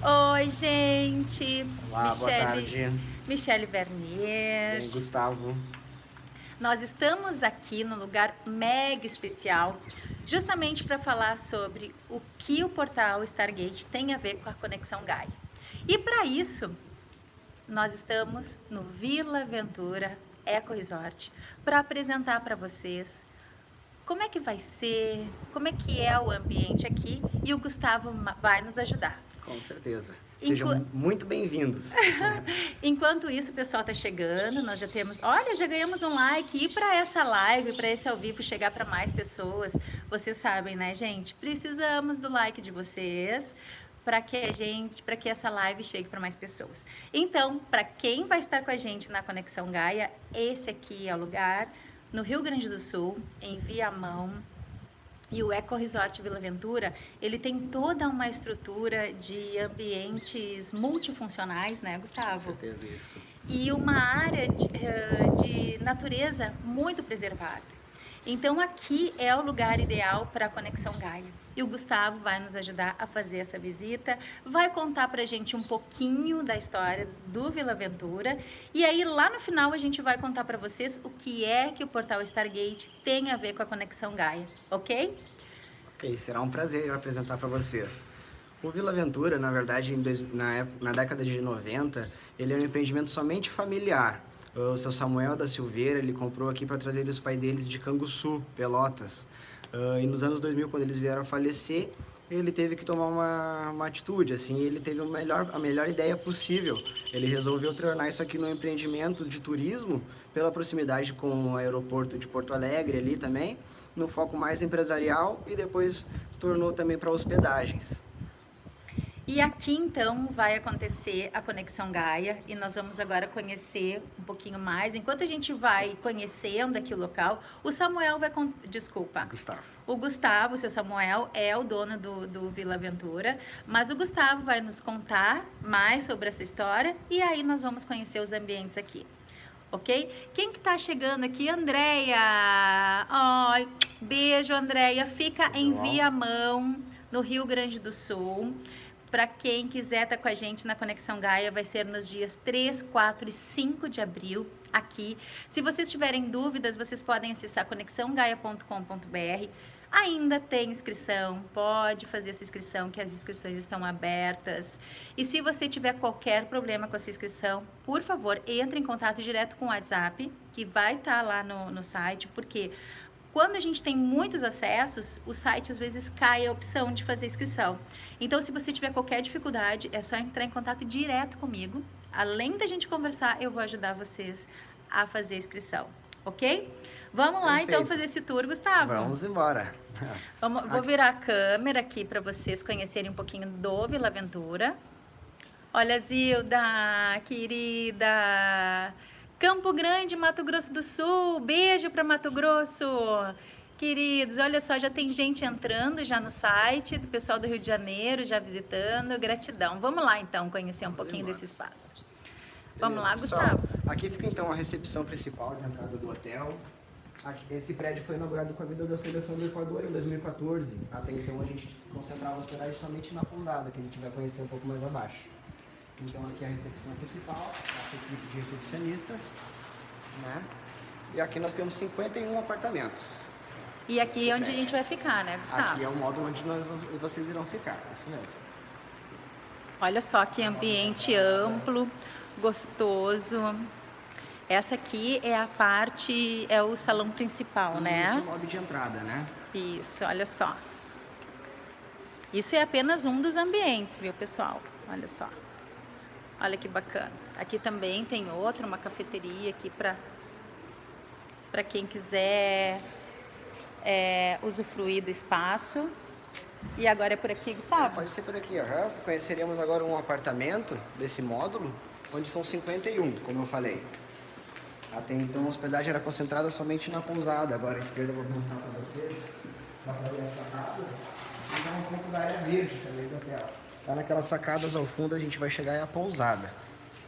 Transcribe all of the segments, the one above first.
Oi, gente. Olá, Michele, boa tarde. Michele Vernier. Bem, Gustavo. Nós estamos aqui no lugar mega especial, justamente para falar sobre o que o portal Stargate tem a ver com a Conexão Gaia. E para isso, nós estamos no Vila Ventura Eco Resort para apresentar para vocês como é que vai ser, como é que é o ambiente aqui e o Gustavo vai nos ajudar. Com certeza. Sejam Enqu... muito bem-vindos. Enquanto isso, o pessoal está chegando, nós já temos... Olha, já ganhamos um like. E para essa live, para esse ao vivo chegar para mais pessoas, vocês sabem, né, gente? Precisamos do like de vocês para que a gente, para que essa live chegue para mais pessoas. Então, para quem vai estar com a gente na Conexão Gaia, esse aqui é o lugar no Rio Grande do Sul, em Viamão, e o Eco Resort Vila Ventura, ele tem toda uma estrutura de ambientes multifuncionais, né, Gustavo? Com certeza, isso. E uma área de, eh, de natureza muito preservada. Então aqui é o lugar ideal para a Conexão Gaia. E o Gustavo vai nos ajudar a fazer essa visita, vai contar para a gente um pouquinho da história do Vila Ventura e aí lá no final a gente vai contar para vocês o que é que o portal Stargate tem a ver com a Conexão Gaia, ok? Ok, será um prazer apresentar para vocês. O Vila Ventura, na verdade, dois, na, na década de 90, ele é um empreendimento somente familiar, o seu Samuel da Silveira, ele comprou aqui para trazer os pais deles de Canguçu, Pelotas. Uh, e nos anos 2000, quando eles vieram a falecer, ele teve que tomar uma, uma atitude, assim, ele teve melhor, a melhor ideia possível. Ele resolveu tornar isso aqui num empreendimento de turismo, pela proximidade com o aeroporto de Porto Alegre ali também, no foco mais empresarial e depois tornou também para hospedagens. E aqui então vai acontecer a Conexão Gaia e nós vamos agora conhecer um pouquinho mais. Enquanto a gente vai conhecendo aqui o local, o Samuel vai... Con... Desculpa. Gustavo. O Gustavo, o seu Samuel, é o dono do, do Vila Aventura, mas o Gustavo vai nos contar mais sobre essa história e aí nós vamos conhecer os ambientes aqui. Ok? Quem que tá chegando aqui? Andréia! Ai, beijo, Andréia. Fica em Viamão, no Rio Grande do Sul. Para quem quiser estar tá com a gente na Conexão Gaia, vai ser nos dias 3, 4 e 5 de abril, aqui. Se vocês tiverem dúvidas, vocês podem acessar conexãogaia.com.br. Ainda tem inscrição, pode fazer essa inscrição, que as inscrições estão abertas. E se você tiver qualquer problema com a sua inscrição, por favor, entre em contato direto com o WhatsApp, que vai estar tá lá no, no site, porque quando a gente tem muitos acessos, o site às vezes cai a opção de fazer inscrição. Então, se você tiver qualquer dificuldade, é só entrar em contato direto comigo. Além da gente conversar, eu vou ajudar vocês a fazer a inscrição, ok? Vamos lá então fazer esse tour, Gustavo. Vamos embora. Vamos, vou virar a câmera aqui para vocês conhecerem um pouquinho do Vila Aventura. Olha, Zilda, querida. Campo Grande, Mato Grosso do Sul. Beijo para Mato Grosso. Queridos, olha só, já tem gente entrando já no site, do pessoal do Rio de Janeiro já visitando. Gratidão. Vamos lá então conhecer um pouquinho desse espaço. Beleza, Vamos lá, pessoal, Gustavo. Aqui fica então a recepção principal de entrada do hotel. Esse prédio foi inaugurado com a vida da seleção do Equador em 2014. Até então a gente concentrava a hospedagem somente na pousada, que a gente vai conhecer um pouco mais abaixo. Então aqui é a recepção principal, essa equipe de recepcionistas, né? E aqui nós temos 51 apartamentos. E aqui é onde a gente vai ficar, né, Gustavo? Aqui é o módulo onde nós, vocês irão ficar, isso mesmo. Olha só que ambiente amplo, gostoso. Essa aqui é a parte, é o salão principal, Isso, né? Isso, é o lobby de entrada, né? Isso, olha só. Isso é apenas um dos ambientes, viu, pessoal? Olha só. Olha que bacana. Aqui também tem outra, uma cafeteria aqui para para quem quiser é, usufruir do espaço. E agora é por aqui, Gustavo? É, pode ser por aqui. Uhum. Conheceremos agora um apartamento desse módulo, onde são 51, como eu falei. Até então a hospedagem era concentrada somente na pousada. Agora à esquerda eu vou mostrar para vocês. Dá para ver a sacada. E dá um pouco da área verde também do hotel. Lá naquelas sacadas ao fundo a gente vai chegar é a pousada.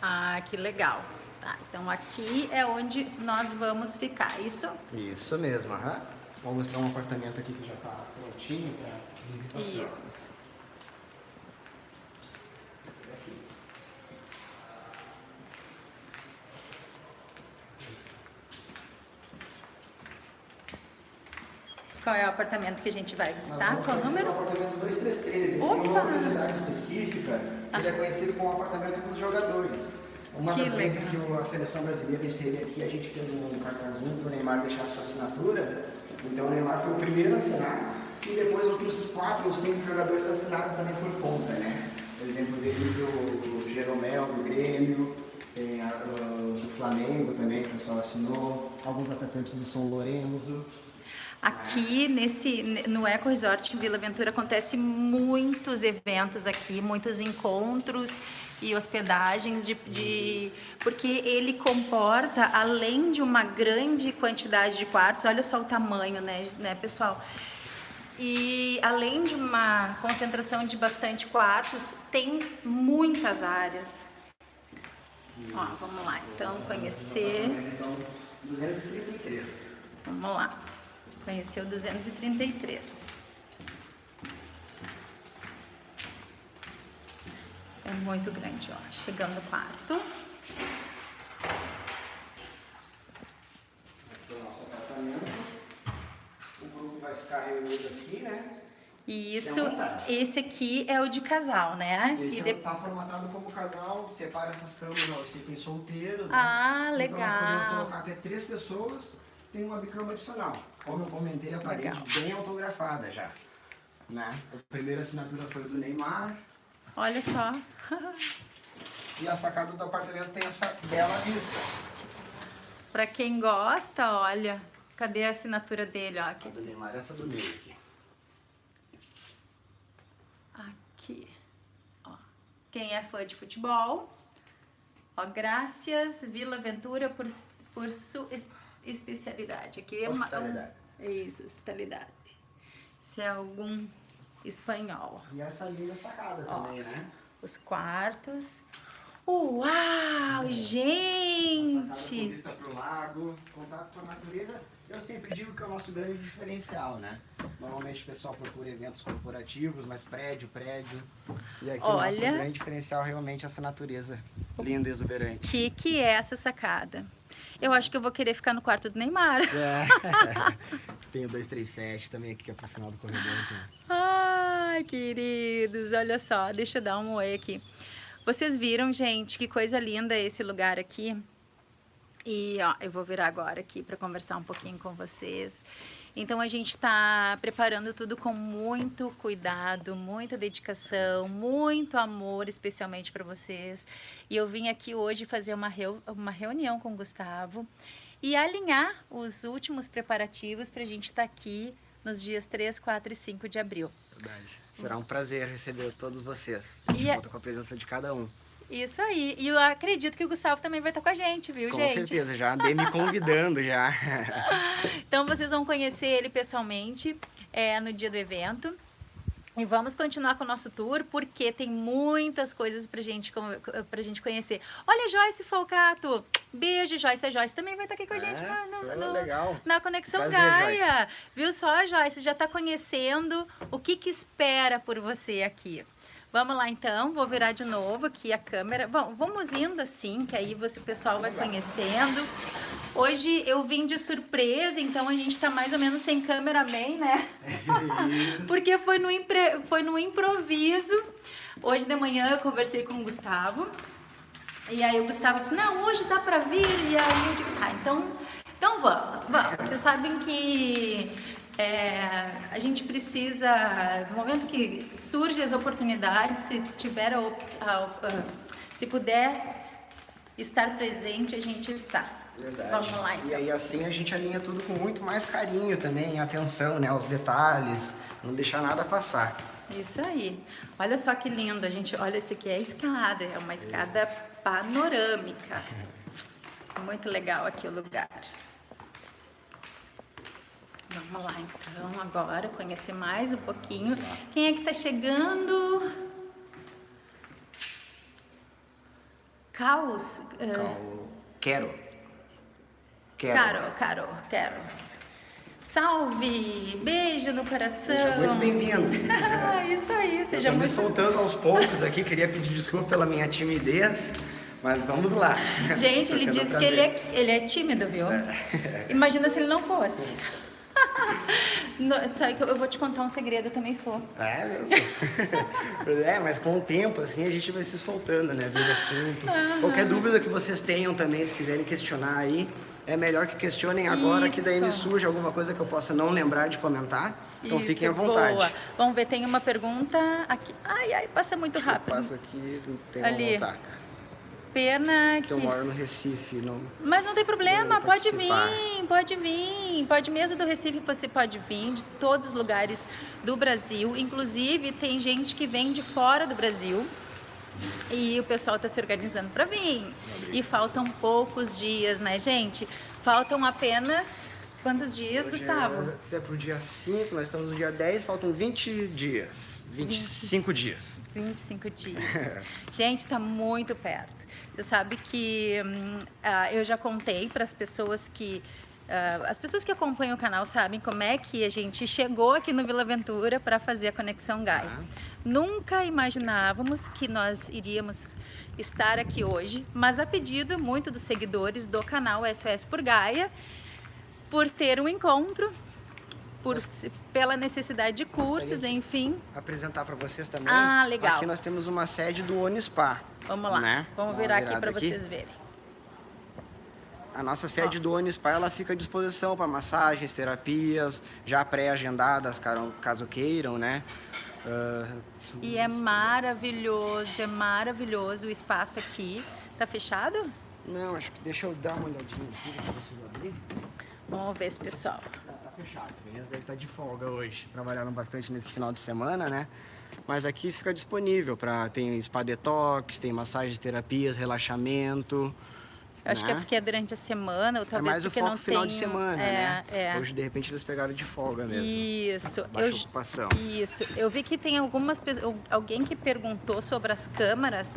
Ah, que legal. Tá, então aqui é onde nós vamos ficar, isso? Isso mesmo, aham. Vou mostrar um apartamento aqui que já está prontinho para visitação. Isso. Qual é o apartamento que a gente vai visitar? Qual o número? O apartamento 2313. Ele Opa! tem uma curiosidade específica. Ele é conhecido como o apartamento dos jogadores. Uma Que das vezes legal. que o- a seleção brasileira esteve aqui, a gente fez um cartãozinho para o Neymar deixar sua assinatura. Então o Neymar foi o primeiro a assinar e depois outros quatro ou cinco jogadores assinaram também por conta, né? Por exemplo, deles o, o Jeromel do Grêmio, tem a, o, do Flamengo também, que o pessoal assinou, alguns atacantes do São Lourenço. Aqui nesse no Eco Resort Vila Ventura acontece muitos eventos aqui, muitos encontros e hospedagens de, de- porque ele comporta além de uma grande quantidade de quartos, olha só o tamanho, né, né, pessoal? E além de uma concentração de bastante quartos, tem muitas áreas. Ó, vamos lá, então conhecer. Então, 233. Vamos lá. Conheceu 233. É muito grande, ó. Chegando no quarto. Aqui é o nosso apartamento. O grupo vai ficar reunido aqui, né? E isso, esse aqui é o de casal, né? Esse E é- de- tá formatado como casal, separa essas camas, elas fiquem solteiras. né? Ah, Então nós podemos legal. colocar até três pessoas, tem uma bicama adicional. Como eu comentei, a parede Legal. bem autografada já. Né? A primeira assinatura foi do Neymar. Olha só. E a sacada do apartamento tem essa bela vista. Pra quem gosta, olha. Cadê a assinatura dele, ó? A Aqui. do Neymar, essa do meio aqui. Aqui. Ó. Quem é fã de futebol, ó, graças Vila Ventura por, por sua especialidade. Aqui é uma- Hospitalidade. Isso, hospitalidade. Se é algum espanhol. E essa linda sacada Ó. também, né? Os quartos. Uau, com gente! vista pro lago, contato com a natureza. Eu sempre digo que é o nosso grande diferencial, né? Normalmente o pessoal procura eventos corporativos, mas prédio, prédio. E aqui o nosso Olha. grande diferencial realmente é essa natureza linda e exuberante. O que, que é essa sacada? Eu acho que eu vou querer ficar no quarto do Neymar. É. Tem o 237 também aqui, que é pro final do corredor. Então. Ai, queridos, olha só, deixa eu dar um oi aqui. Vocês viram, gente, que coisa linda esse lugar aqui? E ó, eu vou virar agora aqui para conversar um pouquinho com vocês. Então a gente está preparando tudo com muito cuidado, muita dedicação, muito amor, especialmente para vocês. E eu vim aqui hoje fazer uma, reu uma reunião com o Gustavo e alinhar os últimos preparativos para a gente estar aqui nos dias 3, 4 e 5 de abril. Verdade. Será um prazer receber todos vocês. A gente E é- conta com a presença de cada um. Isso aí. E eu acredito que o Gustavo também vai estar com a gente, viu, Com gente? certeza, já andei me convidando já. Então vocês vão conhecer ele pessoalmente é, no dia do evento. E vamos continuar com o nosso tour, porque tem muitas coisas pra gente, com- pra gente conhecer. Olha, Joyce Folcato! Beijo, Joyce. A Joyce também vai estar aqui com a gente É, na, no- foi no- legal. na Conexão Prazer, Gaia. Viu só, Joyce? Já está conhecendo o que, que espera por você aqui. Vamos lá então, vou virar de novo aqui a câmera. Bom, vamos indo assim, que aí você, o pessoal vai conhecendo. Hoje eu vim de surpresa, então a gente tá mais ou menos sem cameraman, né? Porque foi no, impre- foi no improviso. Hoje de manhã eu conversei com o Gustavo. E aí o Gustavo disse, não, hoje dá pra vir. E aí eu digo, tá, então, então vamos, vamos. Vocês sabem que é, a gente precisa, no momento que surgem as oportunidades, se tiver a, se puder estar presente, a gente está. Verdade. Vamos lá E então. aí assim a gente alinha tudo com muito mais carinho também, atenção, né, aos detalhes, não deixar nada passar. Isso aí. Olha só que lindo, a gente. Olha, isso aqui é a escada, é uma escada panorâmica. Muito legal aqui o lugar. Vamos lá então, agora conhecer mais um pouquinho. Quem é que tá chegando? Caos. eh, Então, quero. Quero. Caro, Caro, quero. Salve! Beijo no coração. Seja muito bem-vindo. Isso aí, seja Estou me muito soltando aos poucos aqui, queria pedir desculpa pela minha timidez, mas vamos lá. Gente, Tá ele um disse que ele é, ele é tímido, viu? Imagina se ele não fosse. No, sabe que eu, vou te contar um segredo, eu também sou. É mesmo? é, mas com o tempo, assim, a gente vai se soltando, né? Vira assunto. Qualquer dúvida que vocês tenham também, se quiserem questionar aí, é melhor que questionem agora, que daí me Isso. surge alguma coisa que eu possa não lembrar de comentar. Então Isso, fiquem à vontade. Boa. Vamos ver, tem uma pergunta aqui. Ai, ai, passa muito rápido. Passa aqui, não tem Ali. como voltar. Pena que... Que eu moro no Recife, não... Mas não tem problema, pode vir, pode vir. Pode mesmo do Recife, você pode vir de todos os lugares do Brasil. Inclusive, tem gente que vem de fora do Brasil. E o pessoal está se organizando para vir. E faltam poucos dias, né, gente? Faltam apenas quantos dias, Hoje Gustavo? É, é pro dia 5, nós estamos no dia 10, faltam 20 dias. 25 dias. 25 dias. Gente, tá muito perto. Você sabe que hum, ah, eu já contei para as pessoas que. ah, as pessoas que acompanham o canal sabem como é que a gente chegou aqui no Vila Aventura para fazer a Conexão Gaia. Tá? Nunca imaginávamos que nós iríamos estar aqui hoje, mas a pedido muito dos seguidores do canal SOS por Gaia, por ter um encontro, por, pela necessidade de cursos, enfim. Apresentar para vocês também. Ah, legal. Aqui nós temos uma sede do Onispa. Vamos lá, Né? vamos virar aqui para vocês verem. A nossa sede do Onispa, ela fica à disposição para massagens, terapias, já pré-agendadas, caso queiram, né? São- E é maravilhoso, é maravilhoso o espaço aqui. Tá fechado? Não, acho que deixa eu dar uma olhadinha aqui, deixa eu abrir. Vamos ver esse pessoal. Tá, tá fechado, as meninas devem estar de folga hoje. Trabalharam bastante nesse final de semana, né? Mas aqui fica disponível para tem spa detox, tem massagens, terapias, relaxamento. Eu acho que é né? porque é durante a semana, ou é talvez mais o porque foco não final de tenho- semana, é, né? É. Hoje, de repente, eles pegaram de folga mesmo. Isso. Baixa Eu, ocupação. isso. Eu vi que tem algumas pessoas, alguém que perguntou sobre as câmaras.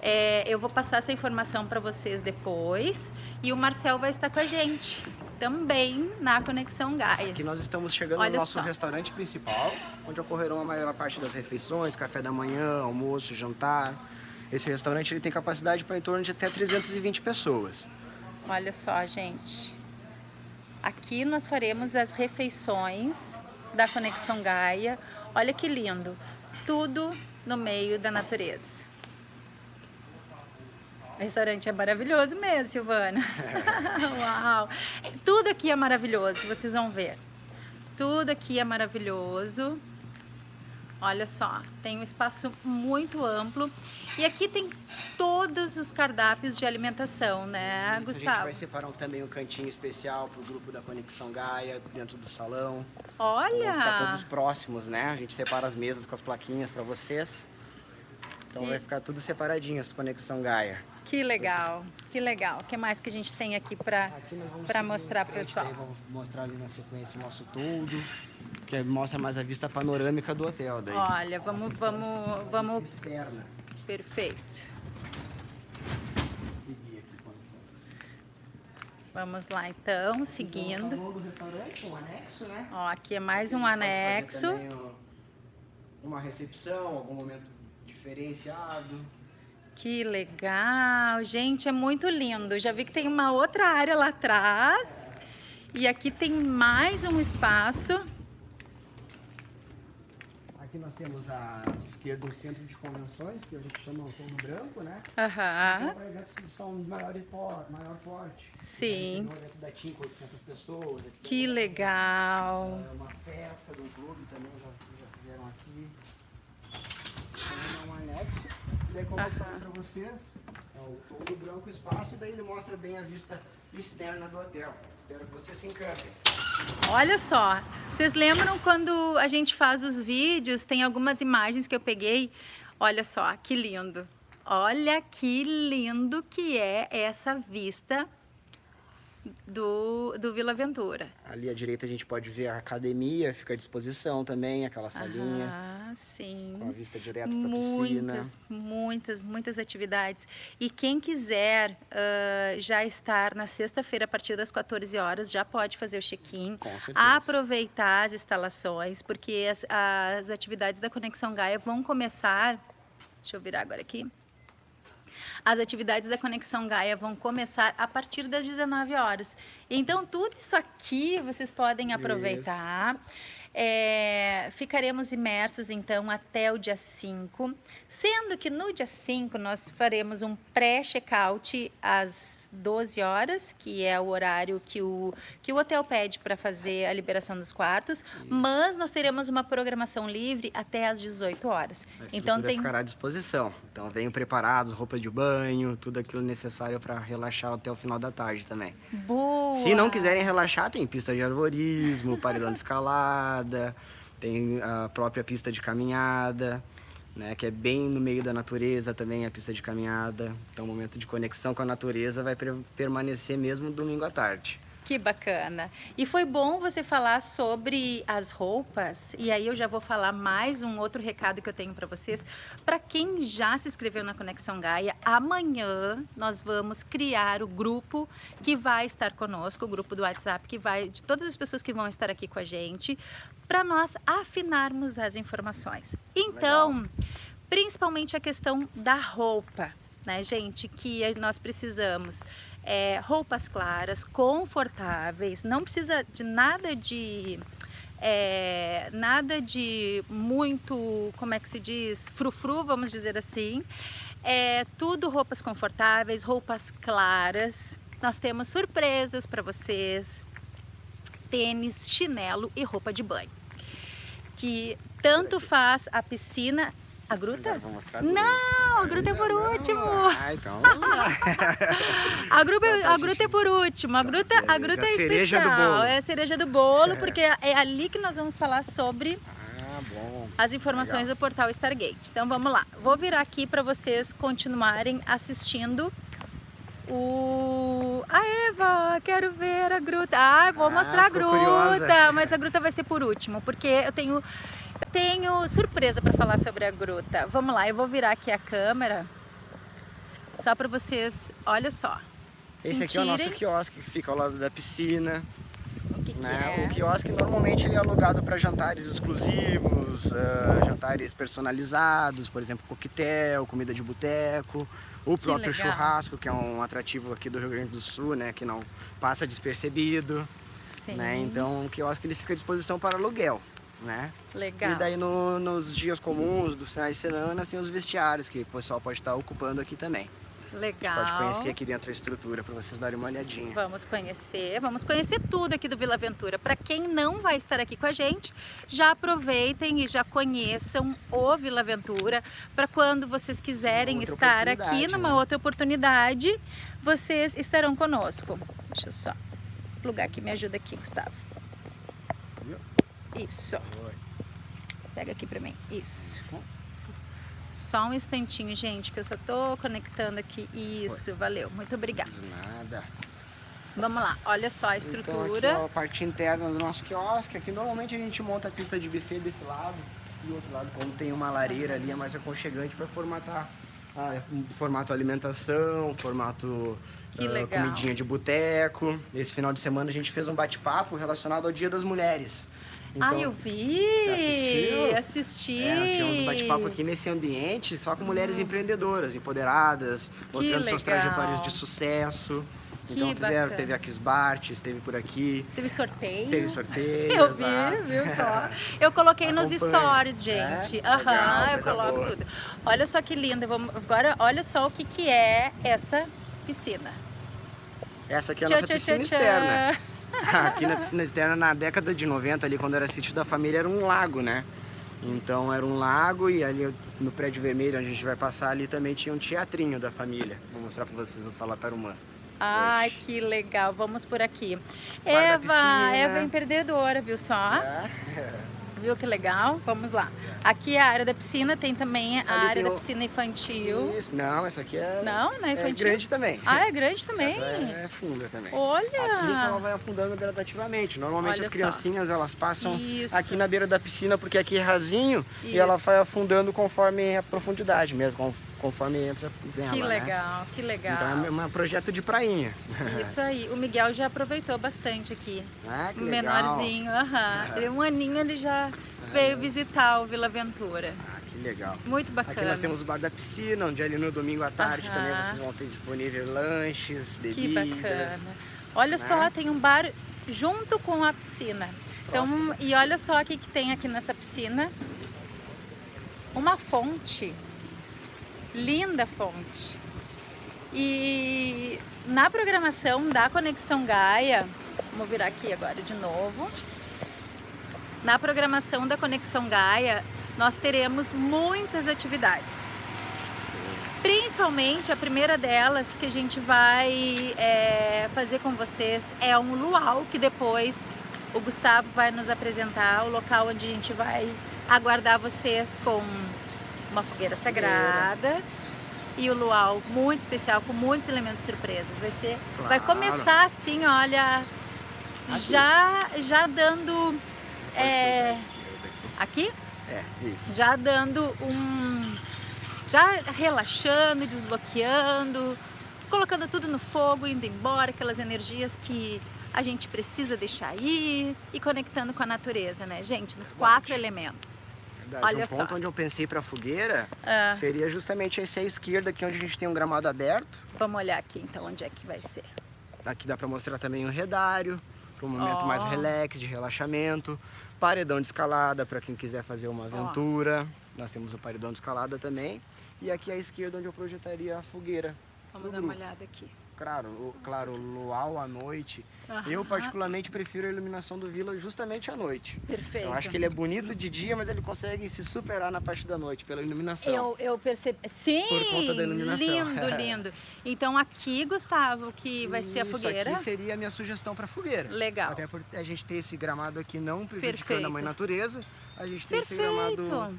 É, eu vou passar essa informação para vocês depois. E o Marcel vai estar com a gente também na Conexão Gaia. Aqui nós estamos chegando Olha no nosso só. restaurante principal, onde ocorrerão a maior parte das refeições, café da manhã, almoço, jantar. Esse restaurante ele tem capacidade para em torno de até 320 pessoas. Olha só, gente. Aqui nós faremos as refeições da Conexão Gaia. Olha que lindo. Tudo no meio da natureza. O restaurante é maravilhoso mesmo, Silvana. Uau! Tudo aqui é maravilhoso, vocês vão ver. Tudo aqui é maravilhoso. Olha só, tem um espaço muito amplo. E aqui tem todos os cardápios de alimentação, né, Isso, A gente Gustavo? vai separar também um cantinho especial para o grupo da Conexão Gaia, dentro do salão. Então, Vão ficar todos Olha! próximos, né? A gente separa as mesas com as plaquinhas para vocês. Então E- vai ficar tudo separadinho, as Conexão Gaia. Que legal, que legal. O que mais que a gente tem aqui para mostrar pro frente, pessoal. Vamos mostrar ali na sequência o nosso todo, que mostra mais a vista panorâmica do hotel. Daí. Olha, vamos, vamos, vamos. Externa. Perfeito. Vamos lá então, Então, seguindo. do restaurante, um anexo, né? Ó, aqui é mais um anexo. também, ó, Uma recepção, algum momento diferenciado. Que legal, gente, é muito lindo. Já vi que tem uma outra área lá atrás. E aqui tem mais um espaço. Aqui nós temos a esquerda um centro de convenções, que a gente chama o todo branco, né? Aham. Então, para eventos que são de maior, por- maior porte. Sim. Um evento da TIM com 800 pessoas. Aqui Que legal. É uma festa um clube também, já, já fizeram aqui. É um anexo. Daí, como eu falei pra vocês, é o todo branco espaço e daí ele mostra bem a vista externa do hotel. Espero que vocês se encantem. Olha só, vocês lembram quando a gente faz os vídeos, tem algumas imagens que eu peguei? Olha só, que lindo. Olha que lindo que é essa vista do, do Vila Aventura. Ali à direita a gente pode ver a academia, fica à disposição também, aquela salinha Ah, sim. com a vista direto para a piscina. Muitas, muitas, muitas atividades. E quem quiser ah, já estar na sexta-feira a partir das 14 horas, já pode fazer o check-in. Com certeza. Aproveitar as instalações, porque as, as atividades da Conexão Gaia vão começar. Deixa eu virar agora aqui. As atividades da Conexão Gaia vão começar a partir das 19 horas. Então, tudo isso aqui vocês podem aproveitar. É, ficaremos imersos então até o dia 5, sendo que no dia 5 nós faremos um pré-check-out às 12 horas, que é o horário que o, que o hotel pede para fazer a liberação dos quartos, Isso. mas nós teremos uma programação livre até às 18 horas. A então tem ficará à disposição. Então venham preparados, roupa de banho, tudo aquilo necessário para relaxar até o final da tarde também. Boa. Se não quiserem relaxar, tem pista de arvorismo, paredão de escalada, tem a própria pista de caminhada, né, que é bem no meio da natureza também a pista de caminhada. Então, o momento de conexão com a natureza vai permanecer mesmo domingo à tarde. Que bacana. E foi bom você falar sobre as roupas. E aí eu já vou falar mais um outro recado que eu tenho para vocês. Para quem já se inscreveu na Conexão Gaia, amanhã nós vamos criar o grupo que vai estar conosco, o grupo do WhatsApp que vai de todas as pessoas que vão estar aqui com a gente, para nós afinarmos as informações. Então, Legal. principalmente a questão da roupa, né, gente, que nós precisamos é, roupas claras, confortáveis, não precisa de nada de é, nada de muito, como é que se diz, frufru, vamos dizer assim. É, tudo roupas confortáveis, roupas claras. Nós temos surpresas para vocês. Tênis, chinelo e roupa de banho. Que tanto faz a piscina a gruta? Vou mostrar Não, a gruta é por último. Ah, então a, gruta, a gruta é por último. A tá, gruta, a gruta é, é especial. É a cereja do bolo, é. porque é ali que nós vamos falar sobre ah, as informações Legal. do portal Stargate. Então vamos lá. Vou virar aqui para vocês continuarem assistindo o... A Eva, quero ver a gruta. Ah, vou ah, mostrar a gruta, curiosa. mas a gruta vai ser por último, porque eu tenho tenho surpresa para falar sobre a gruta. Vamos lá, eu vou virar aqui a câmera só para vocês, olha só. Esse sentirem... aqui é o nosso quiosque que fica ao lado da piscina. O, que né? que é? o quiosque normalmente ele é alugado para jantares exclusivos, uh, jantares personalizados, por exemplo, coquetel, comida de boteco, o próprio churrasco, que é um atrativo aqui do Rio Grande do Sul, né, que não passa despercebido. Sim. Né? Então o quiosque ele fica à disposição para aluguel né? Legal. E daí no, nos dias comuns, dos finais de semana, tem os vestiários que o pessoal pode estar ocupando aqui também. Legal. pode conhecer aqui dentro a estrutura para vocês darem uma olhadinha. Vamos conhecer, vamos conhecer tudo aqui do Vila Aventura. Para quem não vai estar aqui com a gente, já aproveitem e já conheçam o Vila Aventura para quando vocês quiserem estar aqui numa né? outra oportunidade, vocês estarão conosco. Deixa eu só plugar aqui, me ajuda aqui, Gustavo. Isso. Pega aqui pra mim. Isso. Só um instantinho, gente, que eu só tô conectando aqui. Isso, Foi. valeu. Muito obrigada. Nada. Vamos lá, olha só a estrutura. Então, aqui, ó, a parte interna do nosso quiosque. Aqui normalmente a gente monta a pista de buffet desse lado. E do outro lado, como tem uma lareira ali, é mais aconchegante para formatar ah, formato alimentação, formato uh, comidinha de boteco. Esse final de semana a gente fez um bate-papo relacionado ao Dia das Mulheres. Então, ah, eu vi! Assistiu? Assisti! É, nós tivemos um bate-papo aqui nesse ambiente, só com mulheres hum. empreendedoras, empoderadas, mostrando suas trajetórias de sucesso. Então que fizeram, bacana. teve a Kiss Bart, esteve por aqui. Teve sorteio. Teve sorteio. Eu exato. vi, viu só? Eu coloquei nos stories, é? gente. Aham, é? uhum, eu coloco boa. tudo. Olha só que linda. Vamos, agora, olha só o que, que é essa piscina. Essa aqui é a nossa tchá, piscina tchá, externa. Aqui na piscina externa, na década de 90, ali quando era sítio da família, era um lago, né? Então era um lago e ali no prédio vermelho, onde a gente vai passar, ali também tinha um teatrinho da família. Vou mostrar pra vocês a sala Tarumã. Ai, hoje. que legal. Vamos por aqui. Eva, Eva é empreendedora, viu só? É. Viu que legal? Vamos lá. Aqui é a área da piscina, tem também a Ali área da piscina infantil. Isso, não, essa aqui é, não, não é, infantil. é grande também. Ah, é grande também? Essa é funda também. Olha! Aqui ela vai afundando gradativamente. Normalmente Olha as criancinhas, só. elas passam Isso. aqui na beira da piscina, porque aqui é rasinho, Isso. e ela vai afundando conforme a profundidade mesmo, conforme entra nela, Que né? legal, né? que legal. Então é um projeto de prainha. Isso aí. O Miguel já aproveitou bastante aqui. Ah, que legal. Menorzinho, aham. Ele, um aninho ele já veio visitar o Vila Aventura. Ah, que legal. Muito bacana. Aqui nós temos o bar da piscina, onde ali no domingo à tarde também vocês vão ter disponível lanches, bebidas. Que bacana. Olha né? só, tem um bar junto com a piscina. Então, e olha só o que, que tem aqui nessa piscina. Uma fonte. Linda fonte. E na programação da Conexão Gaia, vamos virar aqui agora de novo. Na programação da Conexão Gaia, nós teremos muitas atividades. Principalmente a primeira delas que a gente vai é, fazer com vocês é um luau, que depois o Gustavo vai nos apresentar, o local onde a gente vai aguardar vocês com uma fogueira sagrada e o luau muito especial, com muitos elementos surpresas. Vai ser, vai Claro. começar assim, olha, já, já dando, é, aqui. aqui, É, isso. já dando um, já relaxando, desbloqueando, colocando tudo no fogo, indo embora, aquelas energias que a gente precisa deixar ir e conectando com a natureza, né, gente? Nos quatro elementos. Verdade. olha um ponto só. onde eu pensei pra fogueira Ah, seria justamente esse à esquerda aqui, onde a gente tem um gramado aberto. vamos olhar aqui então onde é que vai ser. Aqui dá pra mostrar também o redário, para um momento Ó. mais relax, de relaxamento. Paredão de escalada para quem quiser fazer uma aventura. Nós temos o paredão de escalada também. E aqui à esquerda onde eu projetaria a fogueira. Vamos dar uma grupo. olhada aqui. Claro, claro, luau à noite. Eu particularmente prefiro a iluminação do Vila justamente à noite. Perfeito. Eu acho que ele é bonito de dia, mas ele consegue se superar na parte da noite pela iluminação. Eu, eu percebi. Sim! Por conta da iluminação. Lindo, lindo. Então aqui, Gustavo, que vai ser a Isso fogueira. aqui seria a minha sugestão para fogueira. Legal. Até por a gente ter esse gramado aqui não prejudicando Perfeito. a mãe natureza, a gente tem esse Perfeito. gramado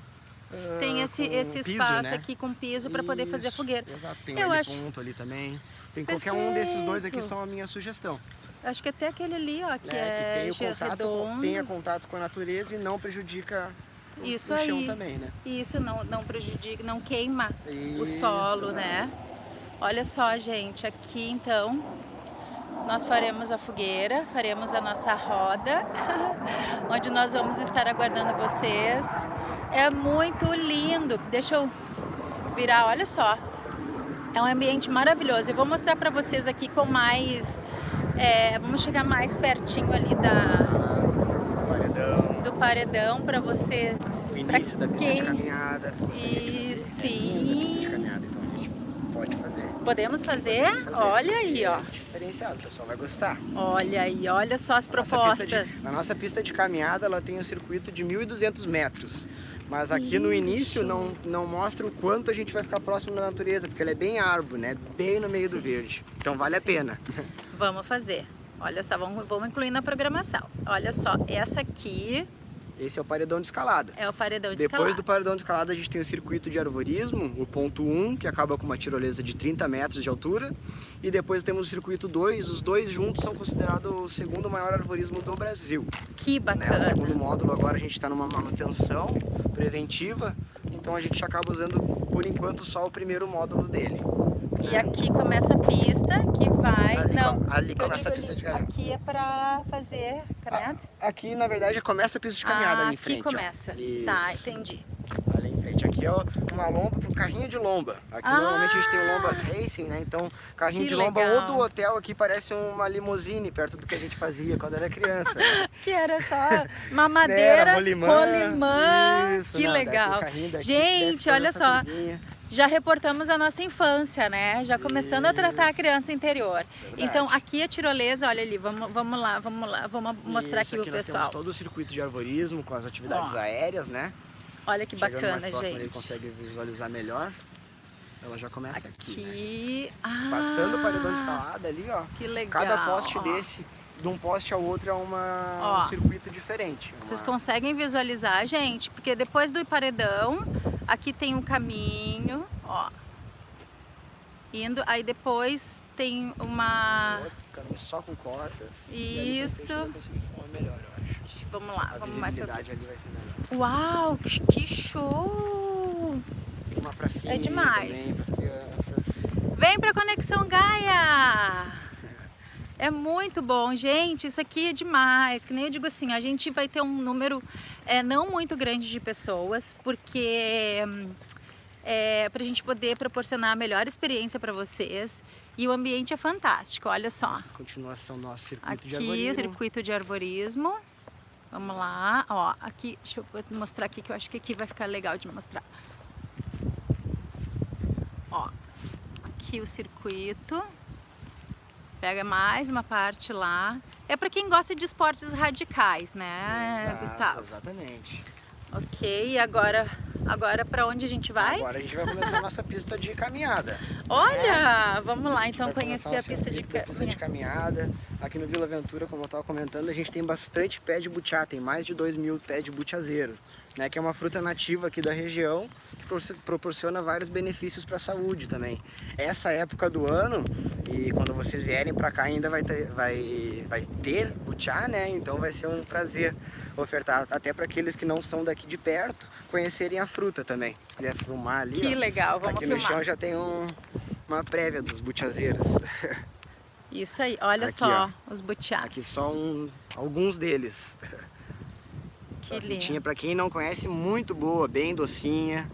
ah, Tem esse, com esse piso, espaço né? aqui com piso para poder fazer a Isso, fogueira. Exato, tem Eu um acho- ponto ali também. Tem qualquer um desses dois aqui Perfeito. são a minha sugestão. Acho que até aquele ali, ó, que né? é que tem o contato, redondo. tenha contato com a natureza e não prejudica o, Isso o chão aí. também, né? Isso não, não prejudica, não queima o Isso, solo, exato. né? Olha só, gente, aqui então nós faremos a fogueira, faremos a nossa roda, onde nós vamos estar aguardando vocês. É muito lindo. Deixa eu virar, olha só. É um ambiente maravilhoso. Eu vou mostrar para vocês aqui com mais. é, vamos chegar mais pertinho ali da, Paredão. do paredão para vocês. O início da pista quem- de caminhada. E sim. É caminhada, então a gente pode fazer. Podemos fazer? Podemos fazer. Olha aí, ó. É diferenciado, o pessoal vai gostar. Olha aí, olha só as nossa propostas. de- a nossa pista de caminhada ela tem um circuito de 1.200 metros. Mas aqui no início Isso. não, não mostra o quanto a gente vai ficar próximo da natureza, porque ela é bem árvore, né? Bem no meio do verde. Então vale a Sim. pena. Vamos fazer. Olha só, vamos, vamos incluir na programação. Olha só, essa aqui Esse é o paredão de escalada. é o paredão de Depois do escalada. paredão de escalada a gente tem o circuito de arvorismo, o ponto 1, que acaba com uma tirolesa de 30 metros de altura. E depois temos o circuito 2, os dois juntos são considerados o segundo maior arvorismo do Brasil. Que né? O bacana. segundo módulo agora a gente está numa manutenção preventiva, então a gente acaba usando por enquanto só o primeiro módulo dele. E aqui começa a pista que vai. Ali, não, com- ali começa a pista ali, de caminhada. Aqui é pra fazer caminhada? Aqui na verdade começa a pista de caminhada ah, ali em aqui frente. ó. começa. Tá, entendi. Ali em frente. Aqui é uma lomba para carrinho de lomba. Aqui Ah! normalmente a gente tem o lombas racing, né? Então carrinho de lomba legal. ou do hotel aqui parece uma limusine perto do que a gente fazia quando era criança. né? Que era só mamadeira, Era rolimã. rolimã. Isso, que não, legal. o daqui, Gente, olha só. Já reportamos a nossa infância, né? Já começando a tratar a Isso. criança interior. Verdade. Então, aqui a tirolesa, olha ali, vamos, vamos lá, vamos lá, vamos mostrar Isso, aqui pro nós pessoal. temos todo o circuito de arvorismo com as atividades Ó. aéreas, né? Olha que Chegando bacana, mais próximo, Ele gente. consegue visualizar melhor. Ela já começa aqui, né? Aqui. Ah, Passando o paredão escalada ali, ó. Que legal. Cada poste ó. desse, de um poste ao outro, é uma, Ó. um circuito diferente. Vocês Uma- conseguem visualizar, gente? Porque depois do paredão, aqui tem um caminho, ó. Indo, aí depois tem uma. outro caminho só com cordas. Isso. melhor. Vamos lá, A vamos mais pra visibilidade ali vai ser melhor. Uau, que show! Tem uma pracinha É demais. também. Vem pra Conexão Gaia! É muito bom, gente. Isso aqui é demais. Que nem eu digo assim, a gente vai ter um número é, não muito grande de pessoas, porque hum, é, para a gente poder proporcionar a melhor experiência para vocês. E o ambiente é fantástico. Olha só. Continuação do nosso circuito de Aqui, arborismo. circuito de arborismo. Vamos lá, ó, aqui, deixa eu mostrar aqui que eu acho que aqui vai ficar legal de mostrar. Ó, aqui o circuito. Pega mais uma parte lá. É para quem gosta de esportes radicais, né, Exato, Gustavo? Exatamente. Ok, e agora, agora para onde a gente vai? Agora a gente vai começar a nossa pista de caminhada. Olha, vamos lá A então conhecer começar a pista de pista de caminhada. Aqui no Vila Aventura, como eu estava comentando, a gente tem bastante pé de butiá, tem mais de 2 mil pés de butiazeiro, né, que é uma fruta nativa aqui da região, proporciona vários benefícios para a saúde também. Essa época do ano, e quando vocês vierem para cá ainda vai ter, vai, vai ter butiá, né, então vai ser um prazer ofertar até para aqueles que não são daqui de perto, conhecerem a fruta também. Se quiser filmar ali, Que ó, legal, vamos aqui no filmar. chão já tem um- uma prévia dos butiazeiros. Isso aí, olha Aqui, só ó. os butiás. Aqui só um, alguns deles. Que A frutinha, lindo. para quem não conhece, muito boa, bem docinha.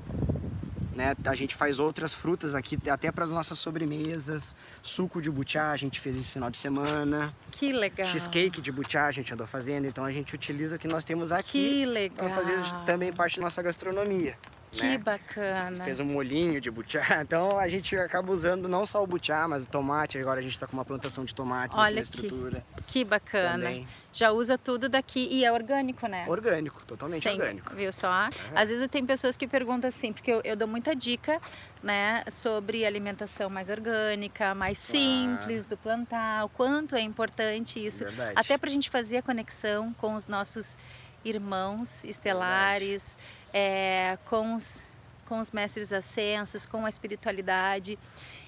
Né? A gente faz outras frutas aqui, até para as nossas sobremesas. Suco de butiá, a gente fez esse final de semana. Que legal. Cheesecake de butiá a gente andou fazendo, então a gente utiliza o que nós temos aqui Que legal. para fazer também parte da nossa gastronomia. Que né? bacana. Fez um molhinho de butiá, então a gente acaba usando não só o butiá, mas o tomate. Agora a gente está com uma plantação de tomates Olha aqui na estrutura. Que bacana. Também. Já usa tudo daqui e é orgânico, né? Orgânico, totalmente Sempre, orgânico. Viu só? Às vezes tem pessoas que perguntam assim, porque eu, eu dou muita dica, né, sobre alimentação mais orgânica, mais Claro. simples do plantar, o quanto é importante isso, Verdade. até para a gente fazer a conexão com os nossos irmãos estelares, é, com, os, com os mestres ascensos, com a espiritualidade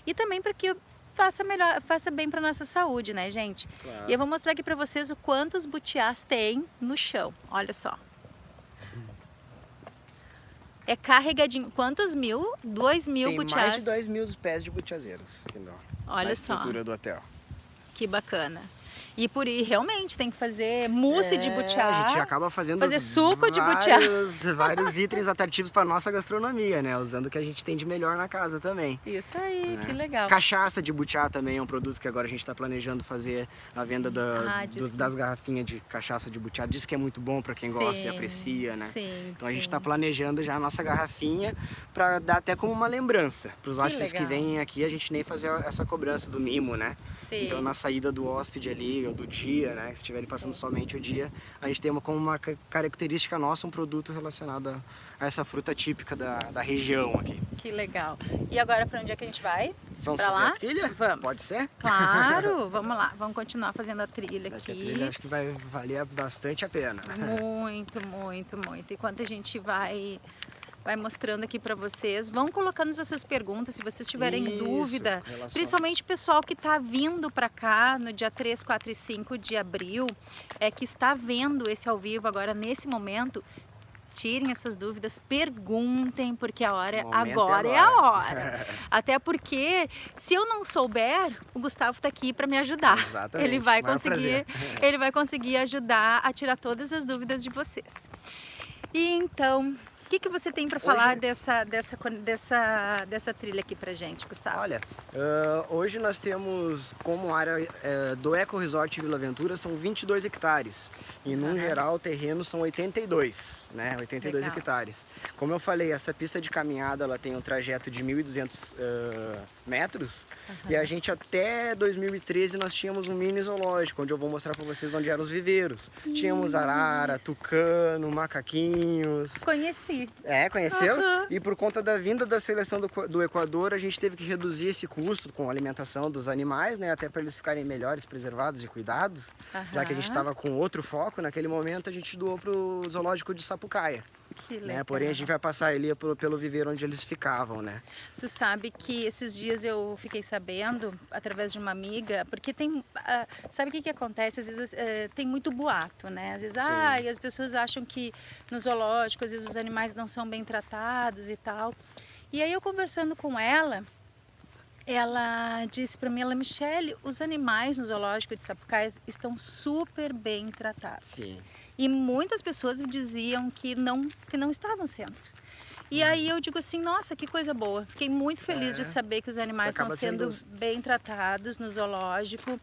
e também para que faça melhor, faça bem para nossa saúde, né, gente? Claro. E eu vou mostrar aqui para vocês o quanto os butiás tem no chão. Olha só. É carregadinho. Quantos mil? Dois mil Tem butiás. mais de 2 mil pés de butiazeiros Olha na só, estrutura do hotel. que bacana. E por aí, realmente, tem que fazer mousse de É, butiá. A gente acaba fazendo fazer suco de butiá. vários, vários itens atrativos para nossa gastronomia, né? Usando o que a gente tem de melhor na casa também. Isso aí, É. que legal. Cachaça de butiá também é um produto que agora a gente está planejando fazer a venda Sim. da- Ah, dos- das garrafinhas de cachaça de butiá. Diz que é muito bom para quem gosta e Sim, aprecia, né? Sim, Então a gente sim. está planejando já a nossa garrafinha para dar até como uma lembrança para os hóspedes que vêm aqui a gente nem fazer essa cobrança do mimo, né? Sim. Então na saída do hóspede ali ou do dia, né, se estiverem passando somente o dia, a gente tem uma, como uma ca- característica nossa um produto relacionado a, a essa fruta típica da, da região aqui. Que legal. E agora, para onde é que a gente vai? Vamos Pra fazer lá? a trilha? Vamos. Pode ser? Claro, vamos lá. Vamos continuar fazendo a trilha Daqui a aqui. trilha acho que vai valer bastante a pena. Muito, muito, muito. Enquanto a gente vai vai mostrando aqui para vocês, vão colocando as suas perguntas, se vocês tiverem Isso, dúvida, relação- principalmente o pessoal que está vindo para cá no dia 3, 4 e 5 de abril, é que está vendo esse ao vivo agora nesse momento, tirem essas dúvidas, perguntem, porque a hora Momento é agora é a agora. hora. Até porque se eu não souber, o Gustavo está aqui para me ajudar. Exatamente. Ele vai Maior conseguir, prazer. ele vai conseguir ajudar a tirar todas as dúvidas de vocês. E então, que, que você tem para falar Hoje- dessa, dessa, dessa, dessa trilha aqui pra gente, Gustavo? Olha, ah, hoje nós temos como área eh, do Eco Resort Vila Aventura são 22 hectares. E num Aham. geral o terreno são 82, né? 82 Legal. hectares. Como eu falei, essa pista de caminhada ela tem um trajeto de 1.200 ah, metros. E a gente até 2013 nós tínhamos um mini zoológico, onde eu vou mostrar para vocês onde eram os viveiros. Tínhamos arara, tucano, macaquinhos. Conheci. É, conheceu? Aham. E por conta da vinda da seleção do, do Equador, a gente teve que reduzir esse custo com a alimentação dos animais, né? Até para eles ficarem melhores, preservados e cuidados. Já que a gente estava com outro foco, naquele momento a gente doou pro zoológico de Sapucaia. Né? Porém, a gente vai passar ali pelo, pelo viveiro onde eles ficavam, né? Tu sabe que esses dias eu fiquei sabendo, através de uma amiga, porque tem. ah, sabe o que, que acontece? Às vezes eh, tem muito boato, né? Às vezes, Sim. ah, e as pessoas acham que no zoológico, às vezes os animais não são bem tratados e tal. E aí eu conversando com ela, ela disse para mim, ela, Michele, os animais no zoológico de Sapucaia estão super bem tratados. Sim. E muitas pessoas diziam que não, que não estavam sendo. E aí eu digo assim, nossa, que coisa boa. Fiquei muito feliz É. de saber que os animais estão sendo sendo- bem tratados no zoológico.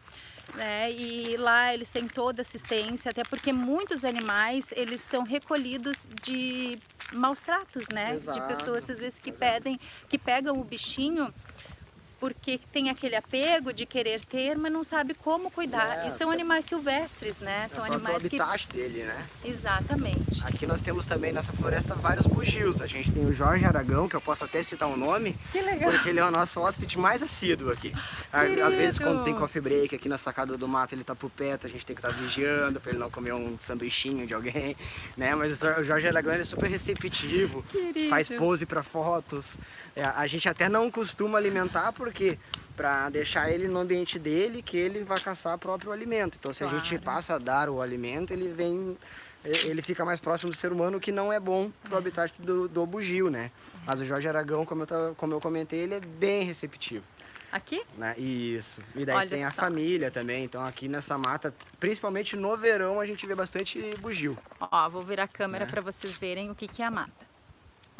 né? E lá eles têm toda assistência, até porque muitos animais, eles são recolhidos de maus tratos, né? Exato, de pessoas às vezes que exato. pedem, que pegam o bichinho porque tem aquele apego de querer ter, mas não sabe como cuidar. É, e são animais silvestres, né? São é o próprio animais que habitat dele, né? exatamente. Aqui nós temos também nessa floresta vários bugios. A gente tem o Jorge Aragão, que eu posso até citar o nome, Que legal. porque ele é o nosso hóspede mais assíduo aqui. A- Querido. Às vezes quando tem coffee break aqui na sacada do mato, ele tá por perto, a gente tem que estar vigiando para ele não comer um sanduichinho de alguém, né? Mas o Jorge Aragão ele é super receptivo, Querido. faz pose para fotos. É, a gente até não costuma alimentar porque para deixar ele no ambiente dele, que ele vai caçar o próprio alimento. Então se a gente Claro. passa a dar o alimento, ele vem ele fica mais próximo do ser humano, o que não é bom pro habitat do, do bugio, né? Mas o Jorge Aragão, como eu, tava- como eu comentei, ele é bem receptivo, Aqui? né? Isso. E daí Olha tem a só. família também, então aqui nessa mata, principalmente no verão, a gente vê bastante bugio. Ó, vou virar a câmera Né? para vocês verem o que, que é a mata.